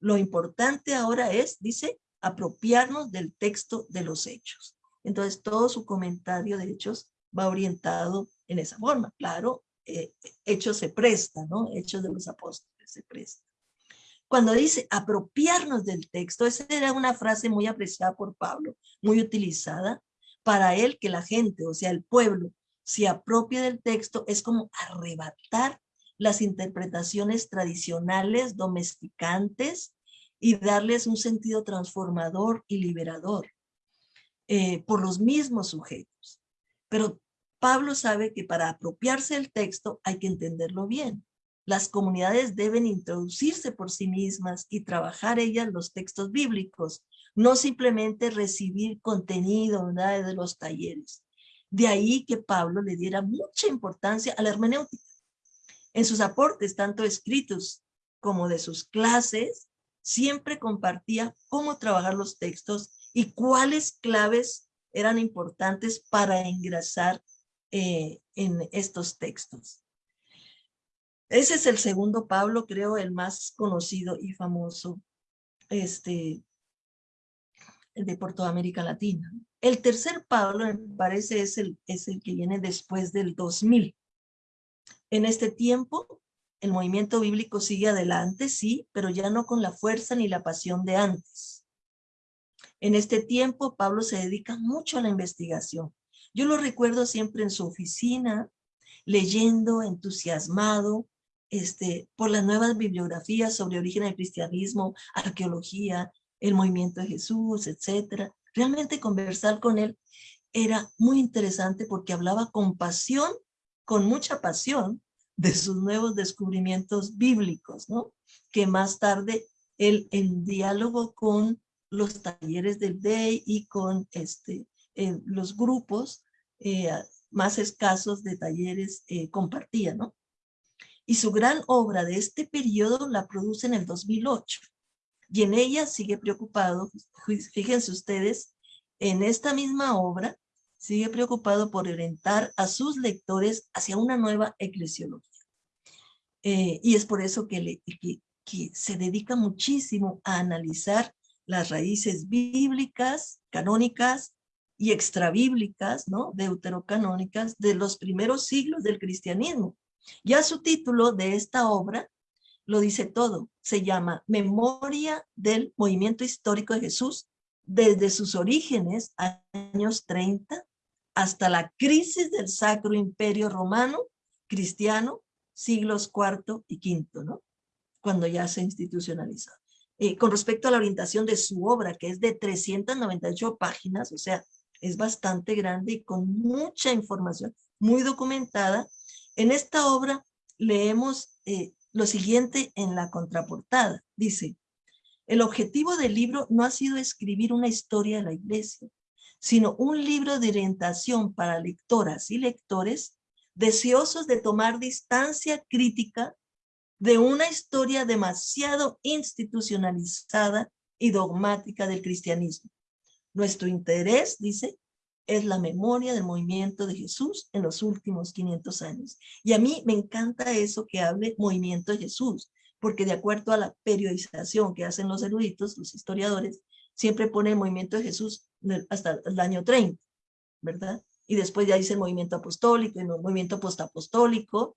Lo importante ahora es, dice, apropiarnos del texto de los hechos. Entonces, todo su comentario de hechos va orientado en esa forma. Claro, eh, hechos se presta, ¿no? Hechos de los apóstoles se presta. Cuando dice apropiarnos del texto, esa era una frase muy apreciada por Pablo, muy utilizada. Para él, que la gente, o sea, el pueblo, se apropie del texto es como arrebatar las interpretaciones tradicionales, domesticantes, y darles un sentido transformador y liberador eh, por los mismos sujetos. Pero Pablo sabe que para apropiarse del texto hay que entenderlo bien. Las comunidades deben introducirse por sí mismas y trabajar ellas los textos bíblicos, no simplemente recibir contenido de los talleres. De ahí que Pablo le diera mucha importancia a la hermenéutica. En sus aportes, tanto escritos como de sus clases, siempre compartía cómo trabajar los textos y cuáles claves eran importantes para ingresar eh, en estos textos. Ese es el segundo Pablo, creo, el más conocido y famoso este, de por América Latina. El tercer Pablo, me parece, es el, es el que viene después del 2000. En este tiempo, el movimiento bíblico sigue adelante, sí, pero ya no con la fuerza ni la pasión de antes. En este tiempo, Pablo se dedica mucho a la investigación. Yo lo recuerdo siempre en su oficina, leyendo, entusiasmado, este, por las nuevas bibliografías sobre origen del cristianismo, arqueología, el movimiento de Jesús, etcétera. Realmente conversar con él era muy interesante porque hablaba con pasión, con mucha pasión, de sus nuevos descubrimientos bíblicos, ¿no? Que más tarde él en diálogo con los talleres del DEI y con este, eh, los grupos eh, más escasos de talleres eh, compartía, ¿no? Y su gran obra de este periodo la produce en el 2008. Y en ella sigue preocupado, fíjense ustedes, en esta misma obra, sigue preocupado por orientar a sus lectores hacia una nueva eclesiología. Eh, y es por eso que, que se dedica muchísimo a analizar las raíces bíblicas, canónicas y extrabíblicas, ¿no? deuterocanónicas de los primeros siglos del cristianismo. Ya su título de esta obra lo dice todo. Se llama Memoria del Movimiento Histórico de Jesús desde sus orígenes, años 30, hasta la crisis del Sacro Imperio Romano, cristiano, siglos cuarto y quinto, ¿no? Cuando ya se institucionalizó. Eh, con respecto a la orientación de su obra, que es de 398 páginas, o sea, es bastante grande y con mucha información, muy documentada. En esta obra leemos eh, lo siguiente en la contraportada. Dice, el objetivo del libro no ha sido escribir una historia de la iglesia, sino un libro de orientación para lectoras y lectores deseosos de tomar distancia crítica de una historia demasiado institucionalizada y dogmática del cristianismo. Nuestro interés, dice, es la memoria del movimiento de Jesús en los últimos 500 años. Y a mí me encanta eso que hable movimiento de Jesús, porque de acuerdo a la periodización que hacen los eruditos, los historiadores, siempre pone el movimiento de Jesús hasta el año 30, ¿verdad? Y después ya dice el movimiento apostólico el movimiento postapostólico,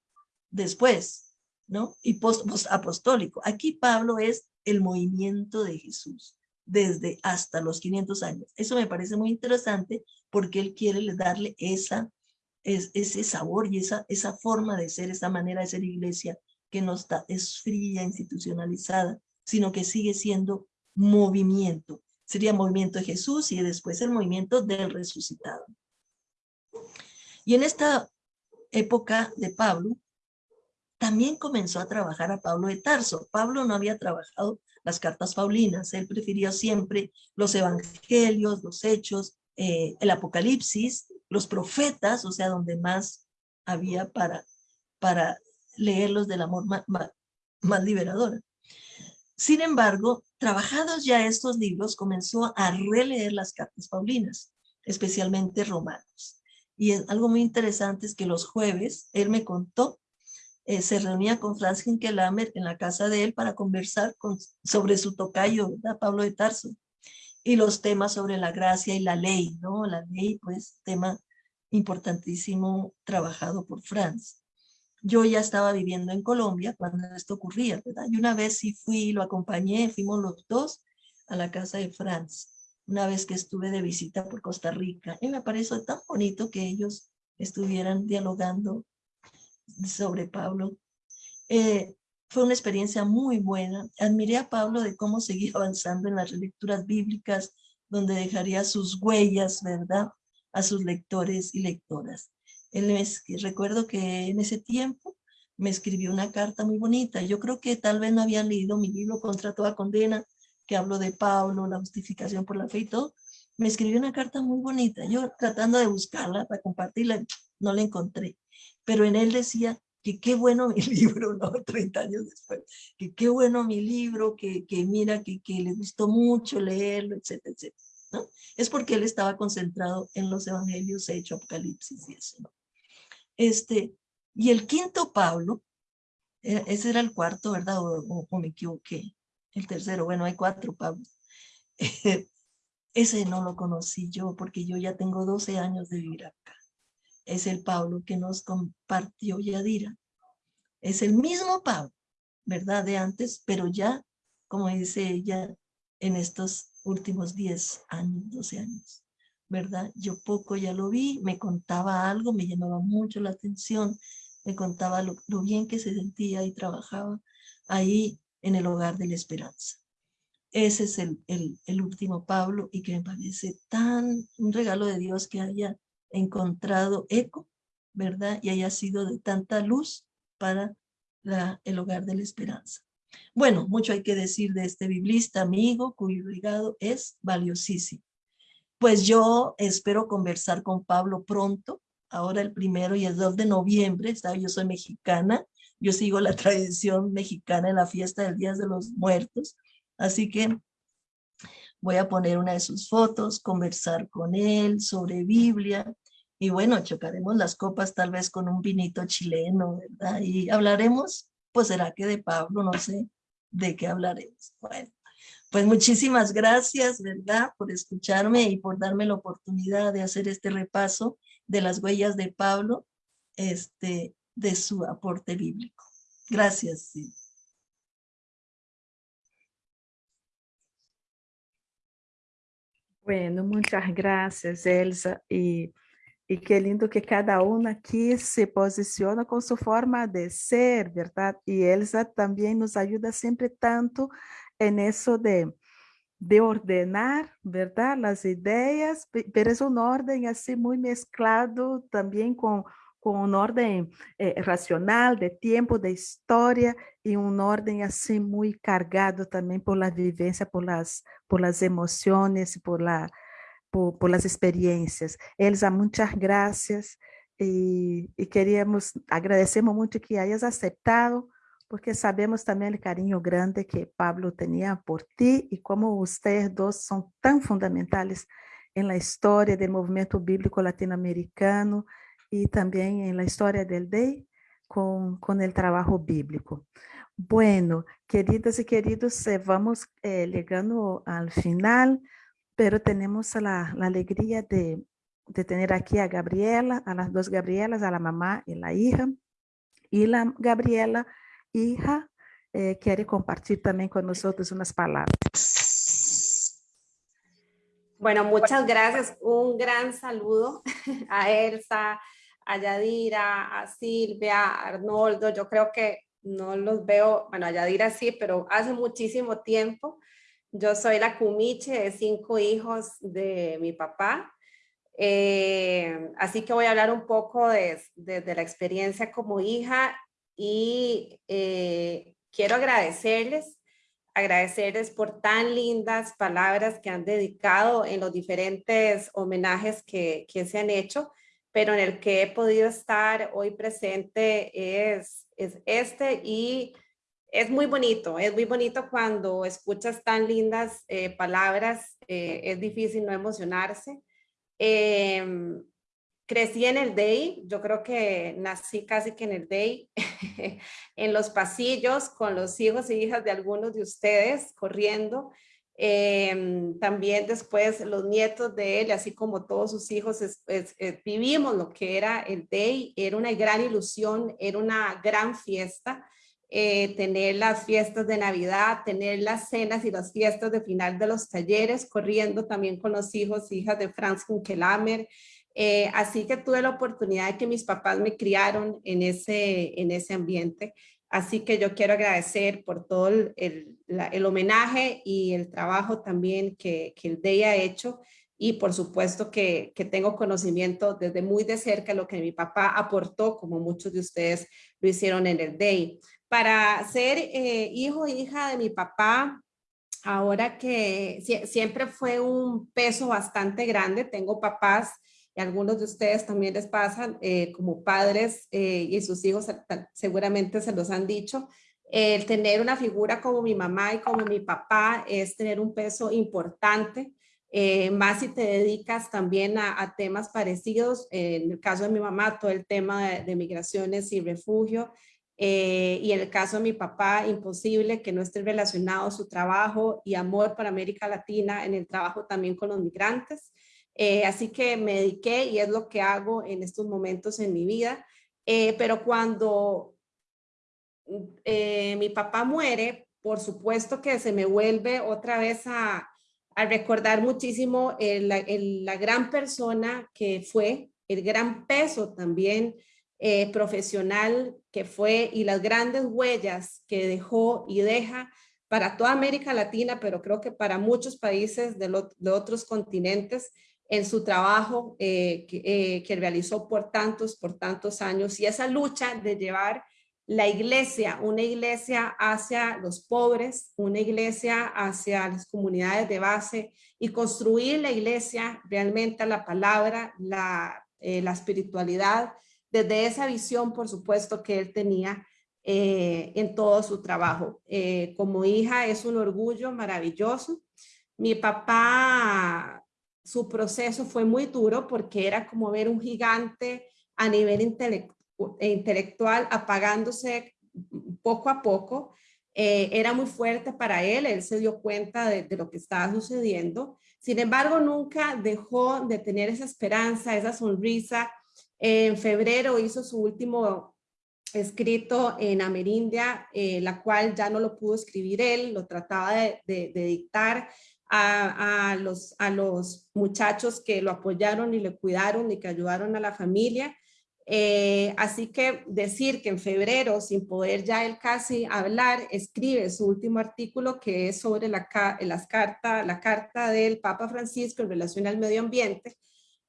después, ¿no? Y postapostólico. Aquí Pablo es el movimiento de Jesús desde hasta los 500 años. Eso me parece muy interesante porque él quiere darle esa, es, ese sabor y esa, esa forma de ser, esa manera de ser iglesia que no está, es fría, institucionalizada, sino que sigue siendo movimiento. Sería movimiento de Jesús y después el movimiento del resucitado. Y en esta época de Pablo, también comenzó a trabajar a Pablo de Tarso. Pablo no había trabajado las cartas paulinas. Él prefirió siempre los evangelios, los hechos, eh, el apocalipsis, los profetas, o sea, donde más había para, para leerlos del amor más, más, liberador. Sin embargo, trabajados ya estos libros, comenzó a releer las cartas paulinas, especialmente romanos. Y algo muy interesante es que los jueves, él me contó eh, se reunía con Franz Hinkelamer en la casa de él para conversar con, sobre su tocayo, Pablo de Tarso, y los temas sobre la gracia y la ley, ¿no? La ley, pues, tema importantísimo trabajado por Franz. Yo ya estaba viviendo en Colombia cuando esto ocurría, ¿verdad? Y una vez sí fui, lo acompañé, fuimos los dos a la casa de Franz, una vez que estuve de visita por Costa Rica. Y me pareció tan bonito que ellos estuvieran dialogando sobre Pablo. Eh, fue una experiencia muy buena. Admiré a Pablo de cómo seguía [laughs] avanzando en las lecturas bíblicas, donde dejaría sus huellas, ¿verdad?, a sus lectores y lectoras. Él recuerdo que en ese tiempo me escribió una carta muy bonita. Yo creo que tal vez no habían leído mi libro Contra toda condena, que hablo de Pablo, la justificación por la fe y todo. Me escribió una carta muy bonita. Yo tratando de buscarla para compartirla, no la encontré pero en él decía que qué bueno mi [laughs] libro, ¿no? 30 años después, que qué bueno mi libro, que, que mira, que, que le gustó mucho leerlo, etcétera, etcétera, ¿no? Es porque él estaba concentrado en los evangelios, hecho Apocalipsis y eso, ¿no? Este, y el quinto Pablo, e, ese era el cuarto, ¿verdad? O, o me equivoqué, el tercero, bueno, hay cuatro Pablos. [laughs] ese no lo conocí yo porque yo ya tengo 12 años de vivir acá es el Pablo que nos compartió Yadira. Es el mismo Pablo, ¿verdad? De antes, pero ya, como dice ella, en estos últimos 10 años, 12 años. ¿Verdad? Yo poco ya lo vi, me contaba algo, me llamaba mucho la atención, me contaba lo, bien que se sentía y trabajaba ahí en el hogar de la esperanza. Ese es el, el, último Pablo y que me parece tan un regalo de Dios que haya encontrado eco, ¿verdad? Y haya sido de tanta luz para la, el hogar de la esperanza. Bueno, mucho hay que decir de este biblista amigo cuyo legado es valiosísimo. Pues yo espero conversar con Pablo pronto, ahora el primero y el 2 de noviembre, ¿sabe? yo soy mexicana, yo sigo la [laughs] tradición mexicana en la fiesta del Día de los Muertos, así que voy a poner una de sus fotos, conversar con él sobre Biblia, y bueno, chocaremos las copas tal vez con un vinito chileno, ¿verdad? Y hablaremos, pues será que de Pablo, no sé de qué hablaremos. Bueno, pues muchísimas gracias, ¿verdad? Por escucharme y por darme la oportunidad de hacer este repaso de las huellas de Pablo, este, de su aporte bíblico. Gracias, sí. Bueno, muchas gracias, Elsa. Y, y qué lindo que cada una aquí se posiciona con su forma de ser, ¿verdad? Y Elsa también nos ayuda siempre tanto en eso de, de ordenar, ¿verdad? Las ideas, pero es un orden así muy mezclado también con, con un orden eh, racional, de tiempo, de historia, y un orden así muy cargado también por la vivencia, por las, por las emociones, por, la, por, por las experiencias. Elsa, muchas gracias y, y queríamos, agradecemos mucho que hayas aceptado porque sabemos también el cariño grande que Pablo tenía por ti y cómo ustedes dos son tan fundamentales en la historia del movimiento bíblico latinoamericano y también en la historia del DEI con, con el trabajo bíblico. Bueno, queridas y queridos, eh, vamos eh, llegando al final, pero tenemos la, la alegría de, de tener aquí a Gabriela, a las dos Gabrielas, a la mamá y la hija. Y la Gabriela hija eh, quiere compartir también con nosotros unas palabras. Bueno, muchas gracias. Un gran saludo [laughs] a Elsa, a Yadira, a Silvia, a Arnoldo. Yo creo que no los veo, bueno, a Yadira sí, pero hace muchísimo tiempo. Yo soy la cumiche de cinco hijos de mi papá. Eh, así que voy a hablar un poco de, de la experiencia como hija y eh, quiero agradecerles, agradecerles por tan lindas palabras que han dedicado en los diferentes homenajes que, que se han hecho, pero en el que he podido estar hoy presente es, es este y es muy bonito, es muy bonito cuando escuchas tan lindas eh, palabras, eh, es difícil no emocionarse. Em, crecí en el DEI, yo creo que nací casi que en el DEI, [laughs] en los pasillos con los hijos y hijas de algunos de ustedes corriendo. Em, también después los nietos de él, así como todos sus hijos, eh, vivimos lo que era el DEI, era una gran ilusión, era una gran fiesta. Eh, tener las fiestas de Navidad, tener las cenas y las fiestas de final de los talleres, corriendo también con los hijos e hijas de Franz Kunkelamer, eh, así que tuve la oportunidad de que mis papás me criaron en ese, en ese ambiente. Así que yo quiero agradecer por todo el, el, homenaje y el trabajo también que, que el DEI ha hecho. Y por supuesto que, que, tengo conocimiento desde muy de cerca lo que mi papá aportó, como muchos de ustedes lo hicieron en el DEI. Para ser eh, hijo e hija de mi papá, ahora que siempre fue un peso bastante grande, tengo papás algunos de ustedes también les pasan eh, como padres eh, y sus hijos seguramente se los han dicho. El tener una figura como mi mamá y como mi papá es tener un peso importante, eh, más si te dedicas también a, temas parecidos. en el caso de mi mamá, todo el tema de, migraciones y refugio. y en el caso de mi papá, imposible que no esté relacionado su trabajo y amor para América Latina en el trabajo también con los migrantes. Eh, así que me dediqué y es lo que hago en estos momentos en mi vida. Eh, pero cuando eh, mi papá muere, por supuesto que se me vuelve otra vez a, a recordar muchísimo el, el, la gran persona que fue, el gran peso también eh, profesional que fue y las grandes huellas que dejó y deja para toda América Latina, pero creo que para muchos países de, lo, de otros continentes en su trabajo eh, que, eh, que, realizó por tantos, por tantos años y esa lucha de llevar la iglesia, una iglesia hacia los pobres, una iglesia hacia las comunidades de base y construir la iglesia realmente a la palabra, la, eh, la espiritualidad, desde esa visión, por supuesto, que él tenía en todo su trabajo. Como hija es un orgullo maravilloso. Mi papá, su proceso fue muy duro porque era como ver un gigante a nivel intelectual apagándose poco a poco. Eh, era muy fuerte para él, él se dio cuenta de, lo que estaba sucediendo. Sin embargo, nunca dejó de tener esa esperanza, esa sonrisa. En febrero hizo su último escrito en Amerindia, eh, la cual ya no lo pudo escribir él, lo trataba de dictar a, los, a los muchachos que lo apoyaron y le cuidaron y que ayudaron a la familia. Eh, así que decir que en febrero, sin poder ya él casi hablar, escribe su último artículo que es sobre la, las carta, la carta del Papa Francisco en relación al medio ambiente,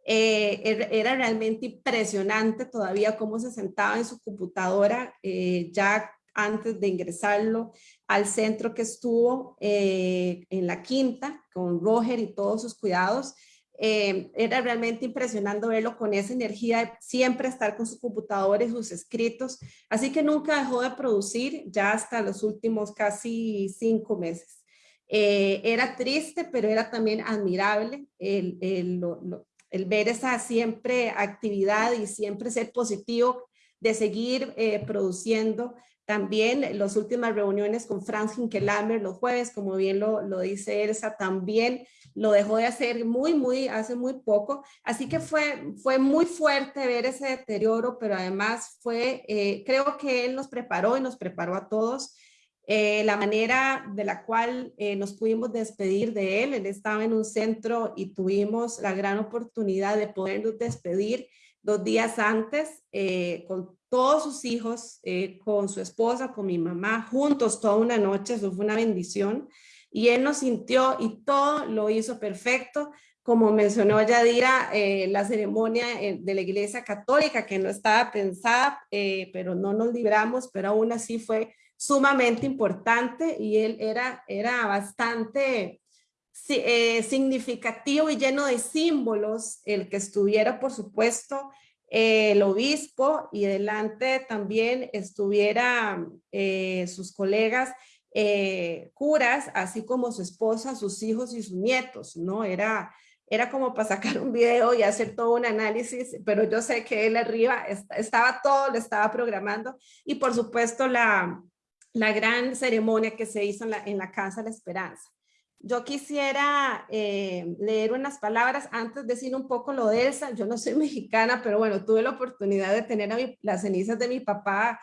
eh, er, era realmente impresionante todavía cómo se sentaba en su computadora eh, ya antes de ingresarlo al centro que estuvo eh, en la quinta con Roger y todos sus cuidados. Eh, era realmente impresionante verlo con esa energía de siempre estar con su computadora y sus escritos. Así que nunca dejó de producir ya hasta los últimos casi cinco meses. Eh, era triste, pero era también admirable el, el, lo, el ver esa siempre actividad y siempre ser positivo de seguir eh, produciendo. También las últimas reuniones con Franz Hinkelamer los jueves, como bien lo, lo, dice Elsa, también lo dejó de hacer muy, muy, hace muy poco. Así que fue, fue muy fuerte ver ese deterioro, pero además fue, eh, creo que él nos preparó y nos preparó a todos eh, la manera de la cual eh, nos pudimos despedir de él. Él estaba en un centro y tuvimos la gran oportunidad de podernos despedir dos días antes con todos sus hijos, eh, con su esposa, con mi mamá, juntos toda una noche. Eso fue una bendición. Y él nos sintió y todo lo hizo perfecto. Como mencionó Yadira, eh, la ceremonia de la iglesia católica que no estaba pensada, pero no nos libramos, pero aún así fue sumamente importante y él era, era bastante eh, significativo y lleno de símbolos el que estuviera, por supuesto, eh, el obispo y delante también estuviera eh, sus colegas eh, curas, así como su esposa, sus hijos y sus nietos, ¿no? Era, era como para sacar un video y hacer todo un análisis, pero yo sé que él arriba estaba todo, lo estaba programando y por supuesto la, la gran ceremonia que se hizo en la, en la Casa de la Esperanza. Yo quisiera eh, leer unas palabras antes de decir un poco lo de Elsa. Yo no soy [laughs] mexicana, pero bueno, tuve la oportunidad de tener a mi, las cenizas de mi papá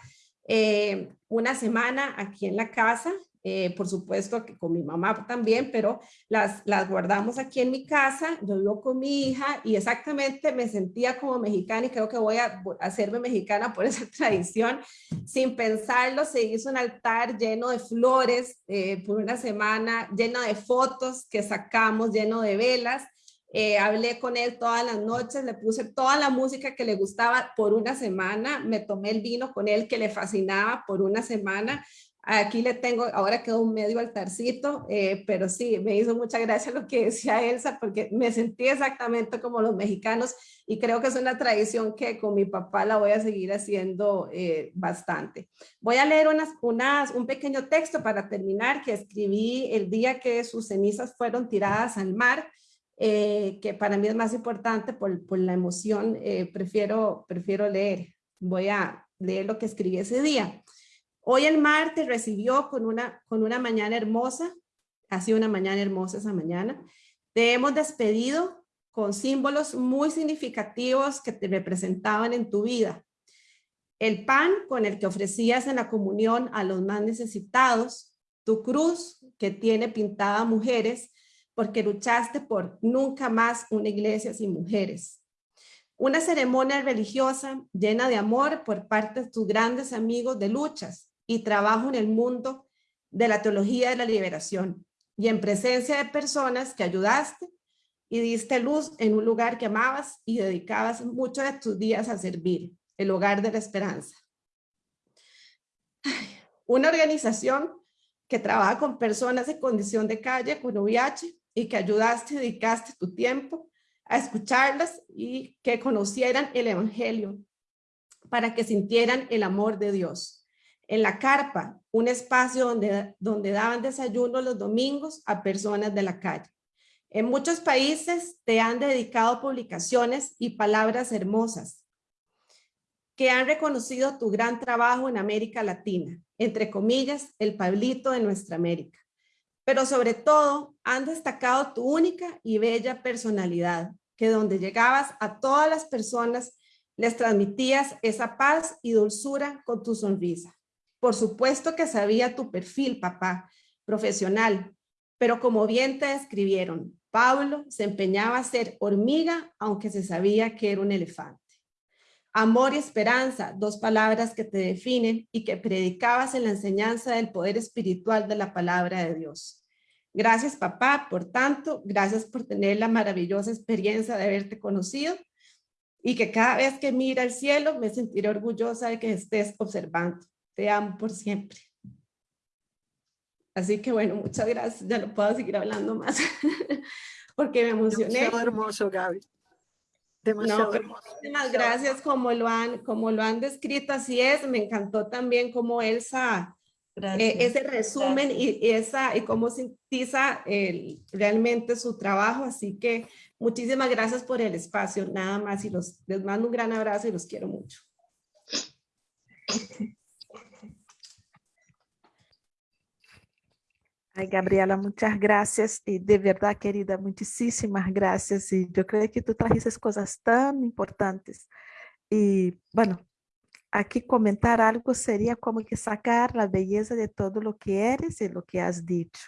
eh, una semana aquí en la casa eh, por supuesto que con mi mamá también, pero las, las guardamos aquí en mi casa, yo vivo con mi hija y exactamente me sentía como mexicana y creo que voy a hacerme mexicana por esa [laughs] tradición. Sin pensarlo, se hizo un altar lleno de flores eh, por una semana, lleno de fotos que sacamos, lleno de velas. Eh, hablé con él todas las noches, le puse toda la música que le gustaba por una semana, me tomé el vino con él que le fascinaba por una semana, Aquí le tengo, ahora quedó un medio altarcito, eh, pero sí, me hizo mucha gracia lo que decía Elsa, porque me sentí exactamente como los mexicanos y creo que es una tradición que con mi papá la voy a seguir haciendo eh, bastante. Voy a leer unas, unas, un pequeño texto para terminar que escribí el día que sus cenizas fueron tiradas al mar, eh, que para mí es más importante por, por la emoción, eh, prefiero, prefiero leer. Voy a leer lo que escribí ese día. Hoy el martes recibió con una, con una mañana hermosa, ha sido una mañana hermosa esa mañana. Te hemos despedido con símbolos muy significativos que te representaban en tu vida. El pan con el que ofrecías en la comunión a los más necesitados, tu cruz que tiene pintada mujeres, porque luchaste por nunca más una iglesia sin mujeres. Una ceremonia religiosa llena de amor por parte de tus grandes amigos de luchas y trabajo en el mundo de la teología de la liberación y en presencia de personas que ayudaste y diste luz en un lugar que amabas y dedicabas muchos de tus días a servir, el hogar de la esperanza. Una organización que trabaja con personas en condición de calle, con VIH, y que ayudaste y dedicaste tu tiempo a escucharlas y que conocieran el evangelio para que sintieran el amor de Dios. En la carpa, un espacio donde, donde daban desayuno los domingos a personas de la calle. En muchos países te han dedicado publicaciones y palabras hermosas que han reconocido tu gran trabajo en América Latina, entre comillas, el Pablito de nuestra América. Pero sobre todo, han destacado tu única y bella personalidad, que donde llegabas a todas las personas les transmitías esa paz y dulzura con tu sonrisa. Por supuesto que sabía tu perfil, papá, profesional, pero como bien te describieron, Pablo se empeñaba a ser hormiga, aunque se sabía que era un elefante. Amor y esperanza, dos palabras que te definen y que predicabas en la enseñanza del poder espiritual de la palabra de Dios. Gracias papá, por tanto, gracias por tener la maravillosa experiencia de haberte conocido y que cada vez que mira al cielo me sentiré orgullosa de que estés observando. Te amo por siempre. Así que bueno, muchas gracias. Ya no puedo seguir hablando más [laughs] porque me emocioné. Demasiado hermoso, Gaby. Demasiado hermoso. Muchísimas gracias como lo, han, como lo han descrito, así es. Me encantó también como Elsa, eh, ese resumen y, esa, y cómo sintetiza el, realmente su trabajo. Así que muchísimas gracias por el espacio, nada más. Y los, les mando un gran abrazo y los quiero mucho. [laughs] Ay, Gabriela, muchas gracias y de verdad, querida, muchísimas gracias. Y yo creo que tú trajiste cosas tan importantes. Y bueno, aquí comentar algo sería como que sacar la belleza de todo lo que eres y lo que has dicho.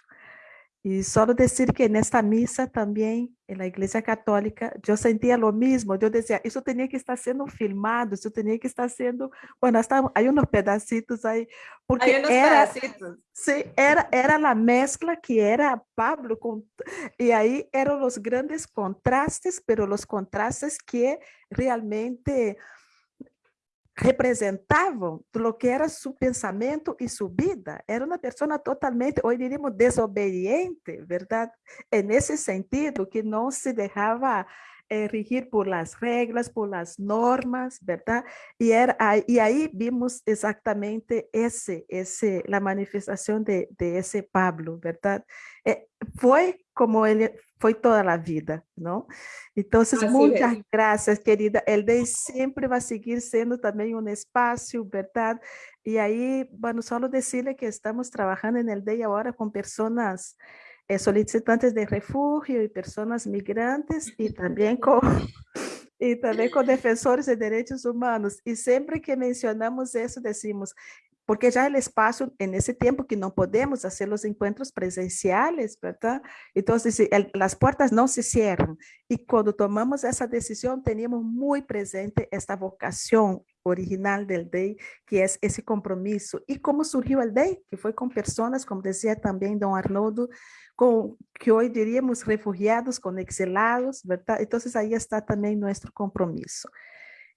Y solo decir que en esta misa también, en la iglesia católica, yo sentía lo mismo. Yo decía, eso tenía que estar siendo filmado, eso tenía que estar siendo, bueno, hasta hay unos pedacitos ahí. Porque hay unos era, pedacitos. Sí, era, era la mezcla que era Pablo, con, y ahí eran los grandes contrastes, pero los contrastes que realmente representavam lo que era su pensamento e sua vida. Era uma pessoa totalmente, hoje diríamos, desobediente, verdade? Nesse sentido que não se deixava eh, regir por las reglas, por las normas, ¿verdad? Y, era, y ahí vimos exactamente ese, ese, la manifestación de, de ese Pablo, ¿verdad? Eh, fue como ele foi toda a vida, não? Então, muitas é. graças, querida. El Day sempre vai seguir sendo também um espaço, verdade? E aí, bueno, só dizer que estamos trabalhando no Day agora com pessoas eh, solicitantes de refugio y personas migrantes y también [laughs] con, [laughs] y también con defensores de derechos humanos. Y siempre que mencionamos eso decimos, porque ya el espacio en ese tiempo que no podemos hacer los encuentros presenciales, ¿verdad? Entonces, el, las puertas no se cierran. Y cuando tomamos esa decisión, teníamos muy presente esta vocación original del DEI, que es ese compromiso. ¿Y cómo surgió el DEI? Que fue con personas, como decía también don Arnoldo, con, que hoy diríamos refugiados, con exilados, ¿verdad? Entonces ahí está también nuestro compromiso.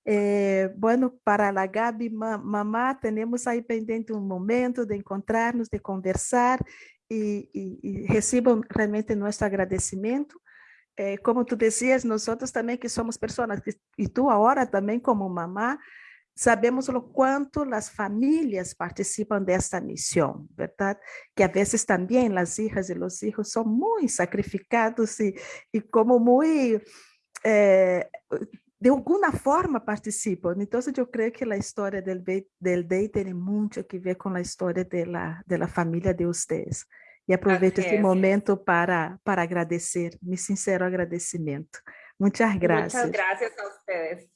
Eh, bueno, para la Gabi mamá, tenemos ahí pendiente un momento de encontrarnos, de conversar y, y, y reciban realmente nuestro agradecimiento. Eh, como tú decías, nosotros también que somos personas, y tú ahora también como mamá, sabemos lo cuánto las familias participan de esta misión, ¿verdad? Que a veces también las hijas y los hijos son muy sacrificados y, y como muy, eh, de alguna forma participan. Entonces yo creo que la historia del, del DEI tiene mucho que ver con la historia de la, de la familia de ustedes. Y aprovecho este momento para, para agradecer, mi sincero agradecimiento. Muchas gracias. Muchas gracias a ustedes.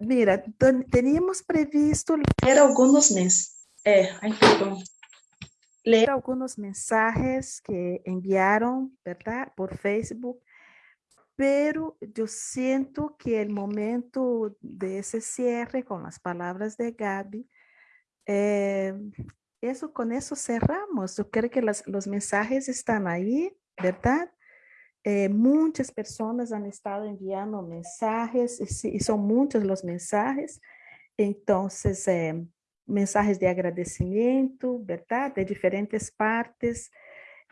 Mira, teníamos previsto... Era algunos meses. É, ai, perdão. leer algunos mensajes que enviaron, ¿verdad? Por Facebook, pero yo siento que el momento de ese cierre con las palabras de Gaby, eh, eso con eso cerramos. Yo creo que las, los mensajes están ahí, ¿verdad? Eh, muchas personas han estado enviando mensajes y, y son muchos los mensajes. Entonces, eh, mensajes de agradecimiento, ¿verdad? De diferentes partes.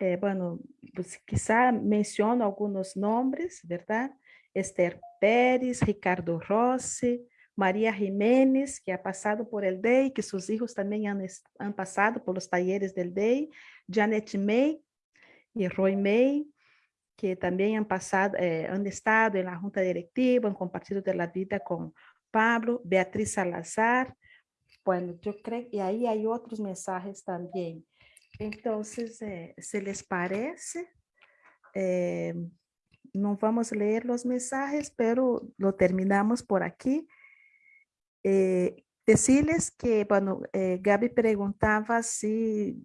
Eh, bueno, pues quizá menciono algunos nombres, ¿verdad? Esther Pérez, Ricardo Rossi, María Jiménez, que ha pasado por el DEI, que sus hijos también han, han pasado por los talleres del DEI, Janet May y Roy May, que también han pasado, eh, han estado en la junta directiva, han compartido de la vida con Pablo, Beatriz Salazar, bueno, yo creo, y ahí hay otros mensajes también. Entonces, eh, ¿se les parece? Eh, no vamos a leer los mensajes, pero lo terminamos por aquí. Eh, decirles que, bueno, eh, Gaby preguntaba si,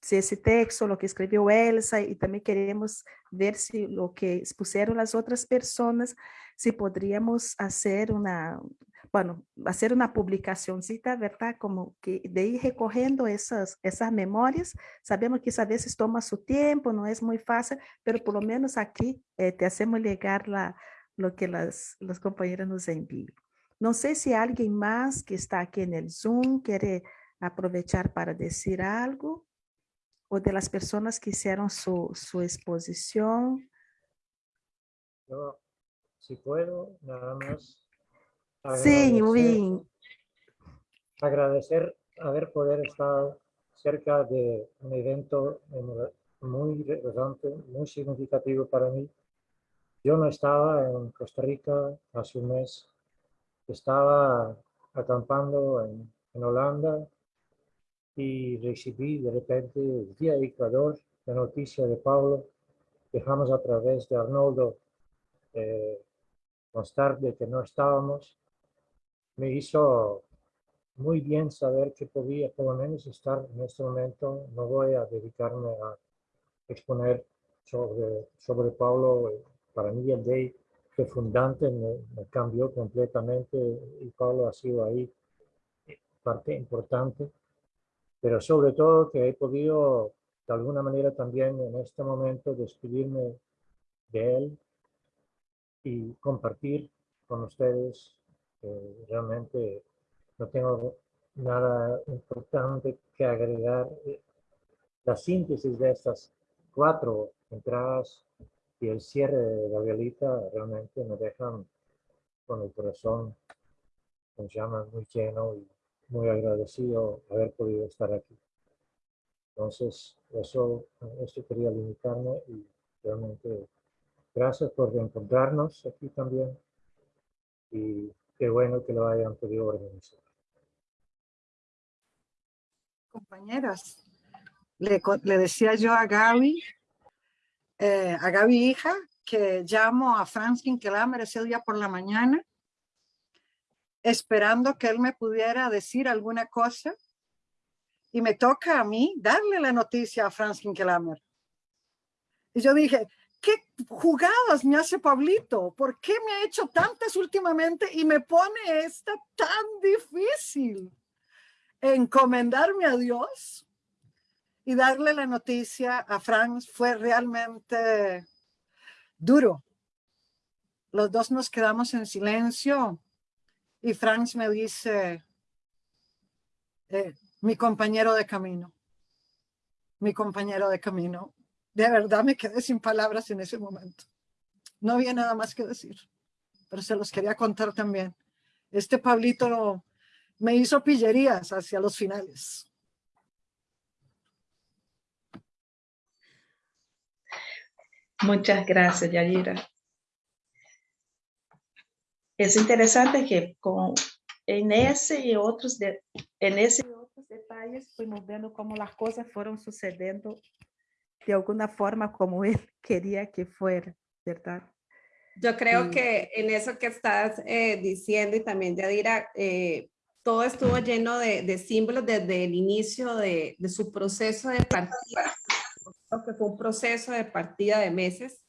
si ese texto, lo que escribió Elsa, y también queremos ver si lo que pusieron las otras personas, si podríamos hacer una, bueno, hacer una publicacióncita, ¿verdad? Como que de ir recogiendo esas, esas memorias. Sabemos que a veces toma su tiempo, no es muy fácil, pero por lo menos aquí eh, te hacemos llegar la, lo que las, los compañeros nos envían. No sé si alguien más que está aquí en el Zoom quiere aprovechar para decir algo o de las personas que hicieron su, su exposición. Si puedo, nada más Sí, muy Agradecer haber poder estar cerca de un evento muy relevante, muy significativo para mí. Yo no estaba en Costa Rica hace un mes, estaba acampando en, en Holanda y recibí de repente vía Ecuador la noticia de Pablo. Dejamos a través de Arnoldo eh, constar de que no estábamos me hizo muy bien saber que podía por lo menos estar en este momento. No voy a dedicarme a exponer sobre, sobre Pablo. Para mí el Day que fundante me, me, cambió completamente y Pablo ha sido ahí parte importante. Pero sobre todo que he podido de alguna manera también en este momento despedirme de él y compartir con ustedes realmente no tengo nada importante que agregar. La síntesis de estas cuatro entradas y el cierre de la violita realmente me dejan con el corazón, me llama muy lleno y muy agradecido haber podido estar aquí. Entonces, eso, eso quería limitarme y realmente gracias por reencontrarnos aquí también. Y qué bueno que lo hayan podido organizar. Compañeras, le, decía yo a Gaby, eh, a Gaby hija, que llamo a Franz Kinkelamer ese día por la mañana, esperando que él me pudiera decir alguna cosa, y me toca a mí darle la noticia a Franz Kinkelamer. Y yo dije, ¿qué jugadas me hace Pablito? ¿Por qué me ha hecho tantas últimamente y me pone esta tan difícil? Encomendarme a Dios y darle la noticia a Franz fue realmente duro. Los dos nos quedamos en silencio y Franz me dice, eh, mi compañero de camino, mi compañero de camino de verdad me quedé sin palabras en ese momento. No había nada más que decir, pero se los quería contar también. Este Pablito me hizo pillerías hacia los finales. Muchas gracias, Yayira. Es interesante que con, en ese y otros de, en ese y otros detalles fuimos viendo cómo las cosas fueron sucediendo de alguna forma como él [laughs] quería que fuera, ¿verdad? Yo creo que en eso que estás eh, diciendo y también Yadira, eh, todo estuvo lleno de, de símbolos desde el inicio de, de, su proceso de partida. Creo que fue un proceso de partida de meses.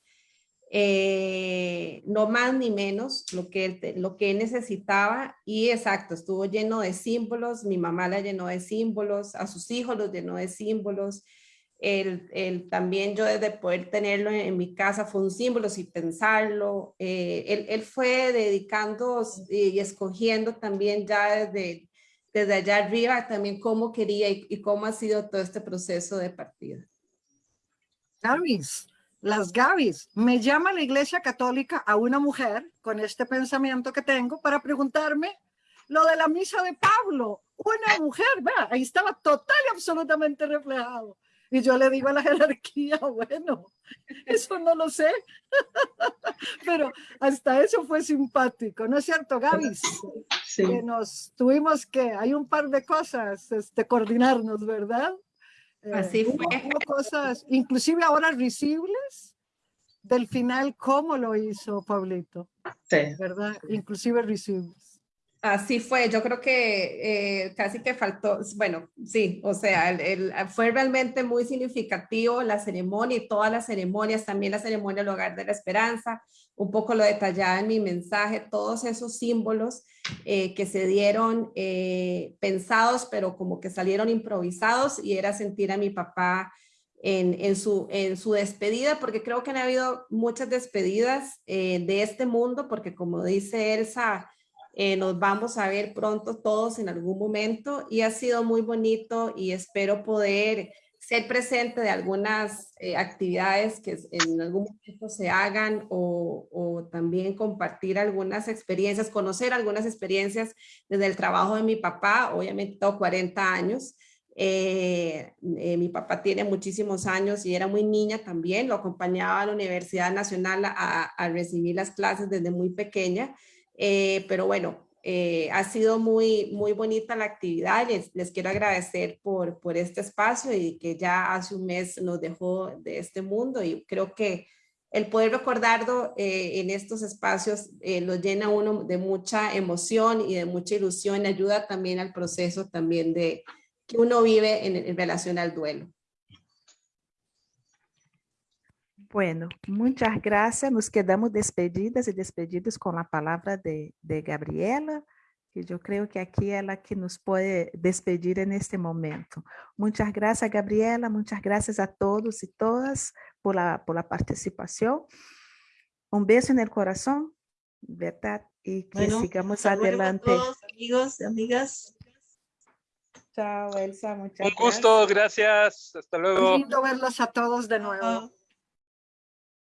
Eh, no más ni menos lo que, él, lo que él necesitaba y exacto, estuvo lleno de símbolos, mi mamá la llenó de símbolos, a sus hijos los llenó de símbolos, el, el, también yo desde poder tenerlo en, mi casa fue un símbolo sin pensarlo. Eh, él, él, fue dedicando y, escogiendo también ya desde, desde allá arriba también cómo quería y, y, cómo ha sido todo este proceso de partida. Gavis, las Gavis, me llama la iglesia católica a una mujer con este pensamiento que tengo para preguntarme lo de la misa de Pablo. Una mujer, ¿verdad? ahí estaba total y absolutamente reflejado. Y yo le digo a la jerarquía, bueno, eso no lo sé, [laughs] pero hasta eso fue simpático, ¿no es cierto, Gaby? Sí. Que nos tuvimos que, hay un par de cosas, este, coordinarnos, ¿verdad? Así eh, fue. Hubo, hubo cosas, inclusive ahora risibles, del final, ¿cómo lo hizo Pablito? Sí. ¿Verdad? Inclusive risibles. Así fue, yo creo que eh, casi que faltó, bueno, sí, o sea, el, el, fue realmente muy significativo la ceremonia y todas las ceremonias, también la ceremonia del Hogar de la Esperanza, un poco lo detallaba en mi mensaje, todos esos símbolos eh, que se dieron eh, pensados, pero como que salieron improvisados y era sentir a mi papá en, en, su, en su despedida, porque creo que han habido muchas despedidas de este mundo, porque como dice Elsa, eh, nos vamos a ver pronto todos en algún momento y ha sido muy bonito y espero poder ser presente de algunas eh, actividades que en algún momento se hagan o, también compartir algunas experiencias, conocer algunas experiencias desde el trabajo de mi papá, obviamente tengo 40 años, eh, eh, mi papá tiene muchísimos años y era muy niña también, lo acompañaba a la Universidad Nacional a, a recibir las clases desde muy pequeña eh, pero bueno, eh, ha sido muy, muy bonita la actividad. Les, les quiero agradecer por, por este espacio y que ya hace un mes nos dejó de este mundo y creo que el poder recordarlo eh, en estos espacios eh, lo llena uno de mucha emoción y de mucha ilusión, ayuda también al proceso también de que uno vive en, en relación al duelo. Bueno, muchas gracias. Nos quedamos despedidas y despedidos con la palabra de, de Gabriela, que yo creo que aquí es la que nos puede despedir en este momento. Muchas gracias, Gabriela. Muchas gracias a todos y todas por la, por la participación. Un beso en el corazón, ¿verdad? Y que bueno, sigamos adelante. Todos, amigos amigas. Chao, Elsa. Muchas Un gusto, gracias. Hasta luego. Lindo verlos a todos de nuevo.